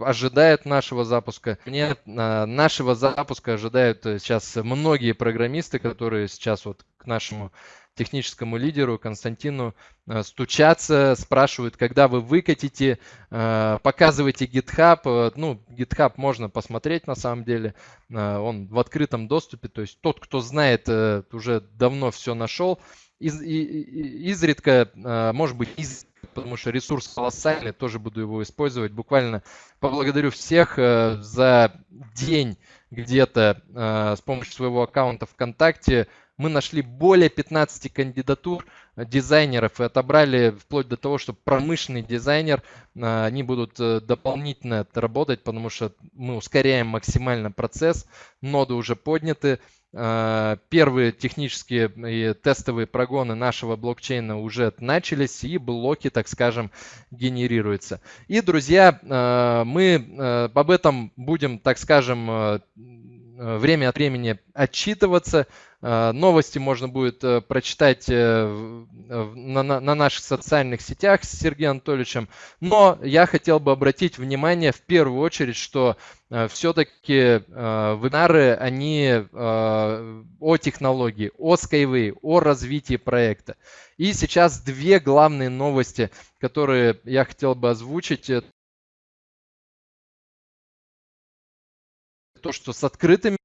ожидают нашего запуска. Мне нашего запуска ожидают сейчас многие программисты, которые сейчас вот к нашему техническому лидеру Константину э, стучаться, спрашивают, когда вы выкатите, э, показывайте GitHub. Э, ну, GitHub можно посмотреть на самом деле, он в открытом доступе, то есть тот, кто знает, уже давно все нашел. Из, изредка, может быть, из, потому что ресурс колоссальный, тоже буду его использовать. Буквально поблагодарю всех за день где-то с помощью своего аккаунта ВКонтакте мы нашли более 15 кандидатур э, дизайнеров и отобрали вплоть до того, что промышленный дизайнер, э, они будут э, дополнительно работать, потому что мы ускоряем максимально процесс, ноды уже подняты, первые технические и тестовые прогоны нашего блокчейна уже начались и блоки, так скажем, генерируются. И, друзья, мы об этом будем, так скажем, время от времени отчитываться. Э, новости можно будет э, прочитать э, на наших социальных сетях с Сергеем Анатольевичем. Но я хотел бы обратить внимание в первую очередь, что все-таки вебинары, они о технологии, о Skyway, о развитии проекта. И сейчас две главные новости, которые я хотел бы озвучить. То, что с открытыми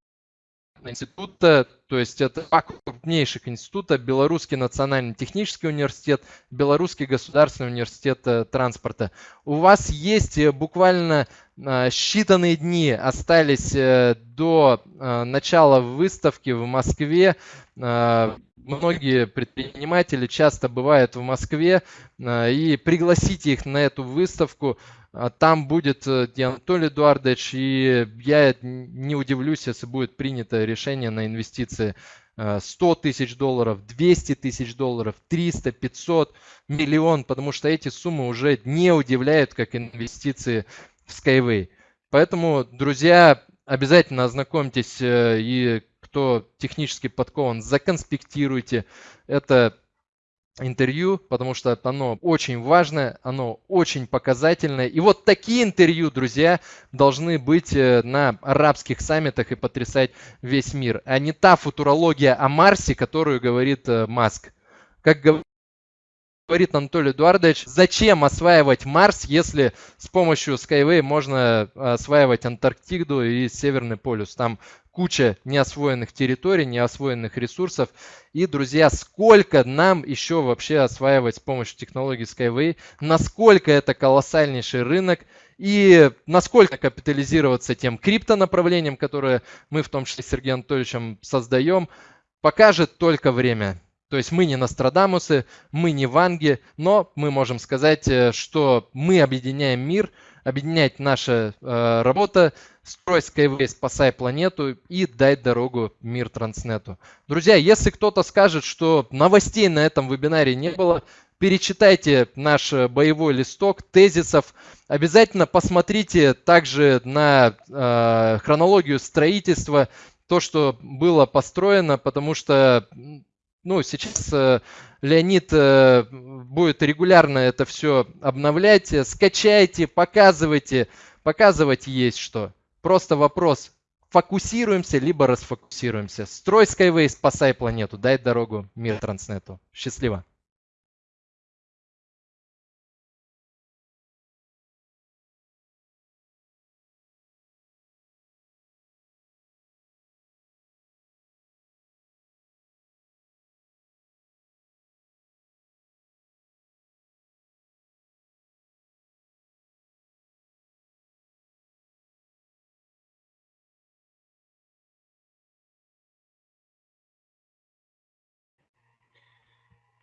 института, то есть это два крупнейших института, Белорусский национальный технический университет, Белорусский государственный университет э, транспорта. У вас есть э, буквально э, считанные дни остались до начала выставки в Москве. Многие предприниматели часто бывают в Москве и пригласите их на эту выставку. А там будет э, Анатолий Эдуардович, и я не удивлюсь, если будет принято решение на инвестиции 100 э, тысяч долларов, 200 тысяч долларов, 300, 500, миллион, потому что эти суммы уже не удивляют, как инвестиции в Skyway. Поэтому, друзья, обязательно ознакомьтесь э, и кто технически подкован, законспектируйте. Это интервью, потому что оно очень важное, оно очень показательное. И вот такие интервью, друзья, должны быть э, на арабских саммитах и потрясать весь мир, а не та футурология о Марсе, которую говорит э, Маск. Как говорит Анатолий Эдуардович, зачем осваивать Марс, если с помощью Skyway можно осваивать Антарктиду и Северный полюс. Там куча неосвоенных территорий, неосвоенных ресурсов. И, друзья, сколько нам еще вообще осваивать с помощью технологий Skyway, насколько это колоссальнейший рынок и насколько капитализироваться тем криптонаправлением, которое мы в том числе с Сергеем Анатольевичем создаем, покажет только время. То есть мы не Нострадамусы, мы не Ванги, но мы можем сказать, э, что мы объединяем мир, объединять наша э, работа, строй Skyway, спасай планету и дай дорогу мир Транснету. Друзья, если кто-то скажет, что новостей на этом вебинаре не было, перечитайте наш э, боевой листок тезисов. Обязательно посмотрите также на э, хронологию строительства, то, что было построено, потому что ну, сейчас э, Леонид э, будет регулярно это все обновлять. Скачайте, показывайте. Показывать есть что. Просто вопрос, фокусируемся, либо расфокусируемся. Строй Skyway, спасай планету, дай дорогу мир Транснету. Счастливо.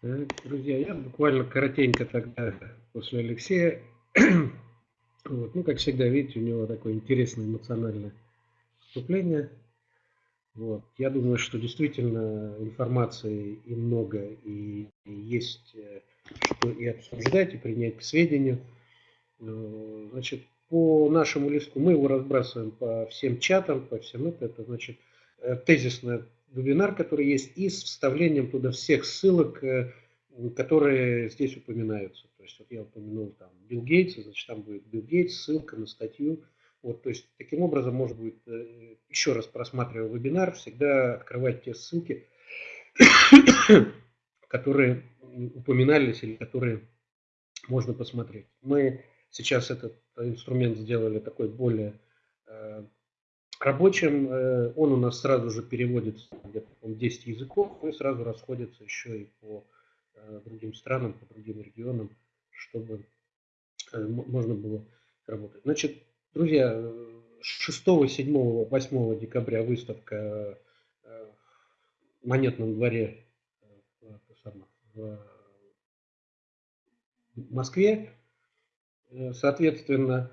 Друзья, я буквально коротенько тогда после Алексея. Вот. Ну, как всегда, видите, у него такое интересное эмоциональное вступление. Вот. Я думаю, что действительно информации и много, и, и есть э, что и обсуждать, и принять к сведению. Э, значит, по нашему листу мы его разбрасываем по всем чатам, по всем это, это значит э, тезисное вебинар, который есть, и с вставлением туда всех ссылок, э, которые здесь упоминаются. То есть вот я упомянул там Билл Гейтс, значит там будет Билл Гейтс, ссылка на статью. Вот, то есть таким образом может быть, э, еще раз просматривая вебинар, всегда открывать те ссылки, которые упоминались или которые можно посмотреть. Мы сейчас этот инструмент сделали такой более э, рабочим. Э, он у нас сразу же переводится где-то 10 языков и сразу расходится еще и по э, другим странам, по другим регионам, чтобы э, можно было работать. Значит, друзья, 6, 7, 8 декабря выставка в монетном дворе в Москве. Соответственно,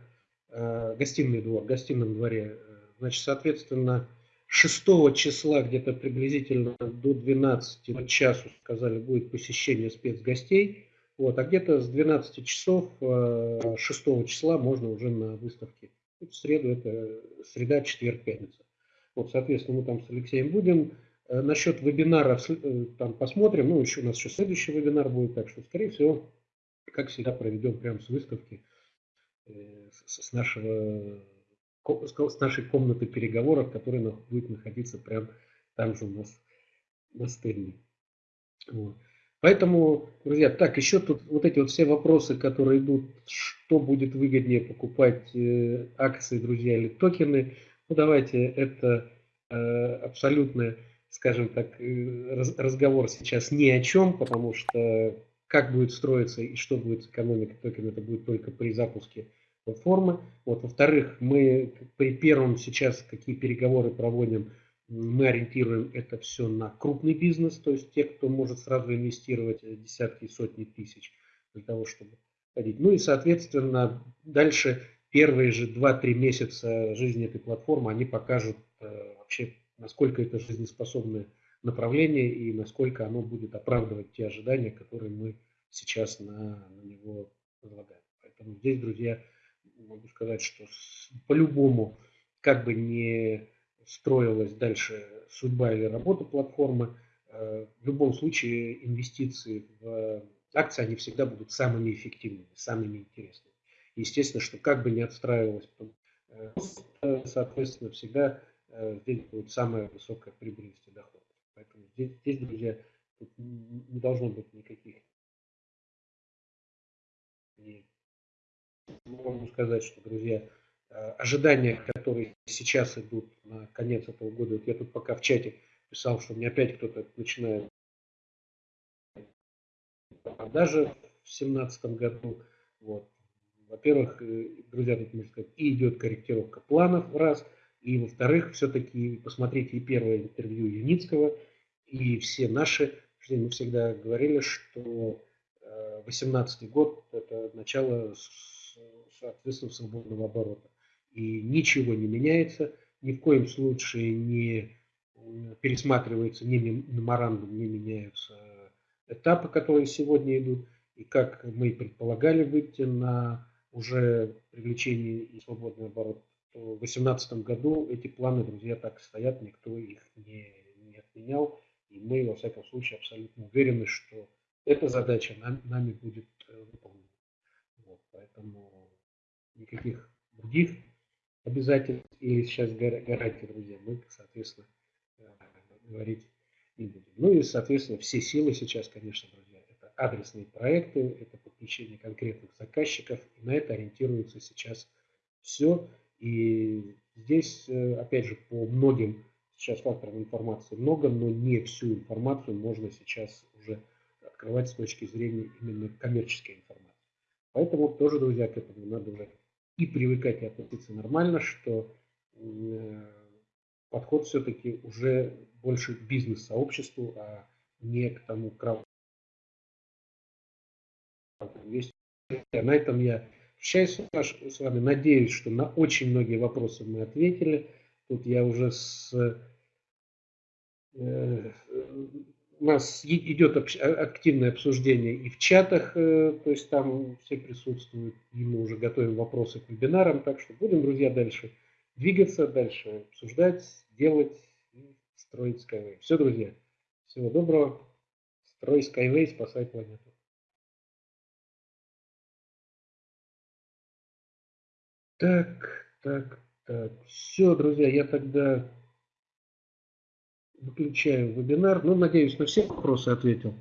гостиный двор, в гостином дворе Значит, соответственно, 6 числа где-то приблизительно до 12 часу, сказали, будет посещение спецгостей. Вот, а где-то с 12 часов 6 э, числа можно уже на выставке. В среду это среда, четверг, пятница. Вот, соответственно, мы там с Алексеем будем. Э, насчет вебинара э, там посмотрим. Ну, еще у нас еще следующий вебинар будет, так что, скорее всего, как всегда, проведем прямо с выставки, с нашего с нашей комнаты переговоров, которая будет находиться прямо там же у нас на стенде. Вот. Поэтому, друзья, так, еще тут вот эти вот все вопросы, которые идут, что будет выгоднее покупать э, акции, друзья, или токены, ну давайте, это э, абсолютно, скажем так, э, раз, разговор сейчас ни о чем, потому что как будет строиться и что будет с экономикой токена, это будет только при запуске формы. Вот, во-вторых, мы при первом сейчас, какие переговоры проводим, мы ориентируем это все на крупный бизнес, то есть те, кто может сразу инвестировать десятки и сотни тысяч для того, чтобы ходить. Ну и, соответственно, дальше первые же 2-3 месяца жизни этой платформы, они покажут э, вообще, насколько это жизнеспособное направление и насколько оно будет оправдывать те ожидания, которые мы сейчас на, на него возлагаем. Поэтому здесь, друзья, могу сказать, что по-любому, как бы не строилась дальше судьба или работа платформы, э, в любом случае инвестиции в акции, они всегда будут самыми эффективными, самыми интересными. Естественно, что как бы не отстраивалась, э, соответственно, всегда э, здесь будет самая высокая прибыльность и доходность. Поэтому здесь, здесь друзья, не должно быть никаких могу сказать, что, друзья, ожидания, которые сейчас идут на конец этого года. Вот я тут пока в чате писал, что мне опять кто-то начинает продажи в 2017 году. Вот. Во-первых, э, друзья, тут можно сказать, и идет корректировка планов, раз. И, во-вторых, все-таки посмотрите и первое интервью Юницкого, и все наши. Мы всегда говорили, что 2018 э, год – это начало, соответственно, свободного оборота. И ничего не меняется, ни в коем случае не пересматривается ни меморандум, не меняются этапы, которые сегодня идут. И как мы предполагали выйти на уже привлечение и свободный оборот, то в 2018 году эти планы, друзья, так стоят, никто их не, не отменял. И мы, во всяком случае, абсолютно уверены, что эта задача нам, нами будет э, выполнена. Вот, поэтому никаких других обязательств или сейчас гарантий, друзья, мы, соответственно, э, говорить не будем. Ну и, соответственно, все силы сейчас, конечно, друзья, это адресные проекты, это подключение конкретных заказчиков, и на это ориентируется сейчас все. И здесь, э, опять же, по многим сейчас факторам информации много, но не всю информацию можно сейчас уже открывать с точки зрения именно коммерческой информации. Поэтому тоже, друзья, к этому надо уже и привыкать и относиться нормально, что э, подход все-таки уже больше к бизнес-сообществу, а не к тому крауду. На этом я прощаюсь с вами. Надеюсь, что на очень многие вопросы мы ответили. Тут я уже с... У нас идет активное обсуждение и в чатах, э, то есть там все присутствуют, и мы уже готовим вопросы к вебинарам, так что будем, друзья, дальше двигаться, дальше обсуждать, делать строить Skyway. Все, друзья, всего доброго, строй Skyway, спасай планету. Так, так, так. Все, друзья, я тогда выключаю вебинар. Ну, надеюсь, на все вопросы ответил,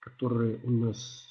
которые у нас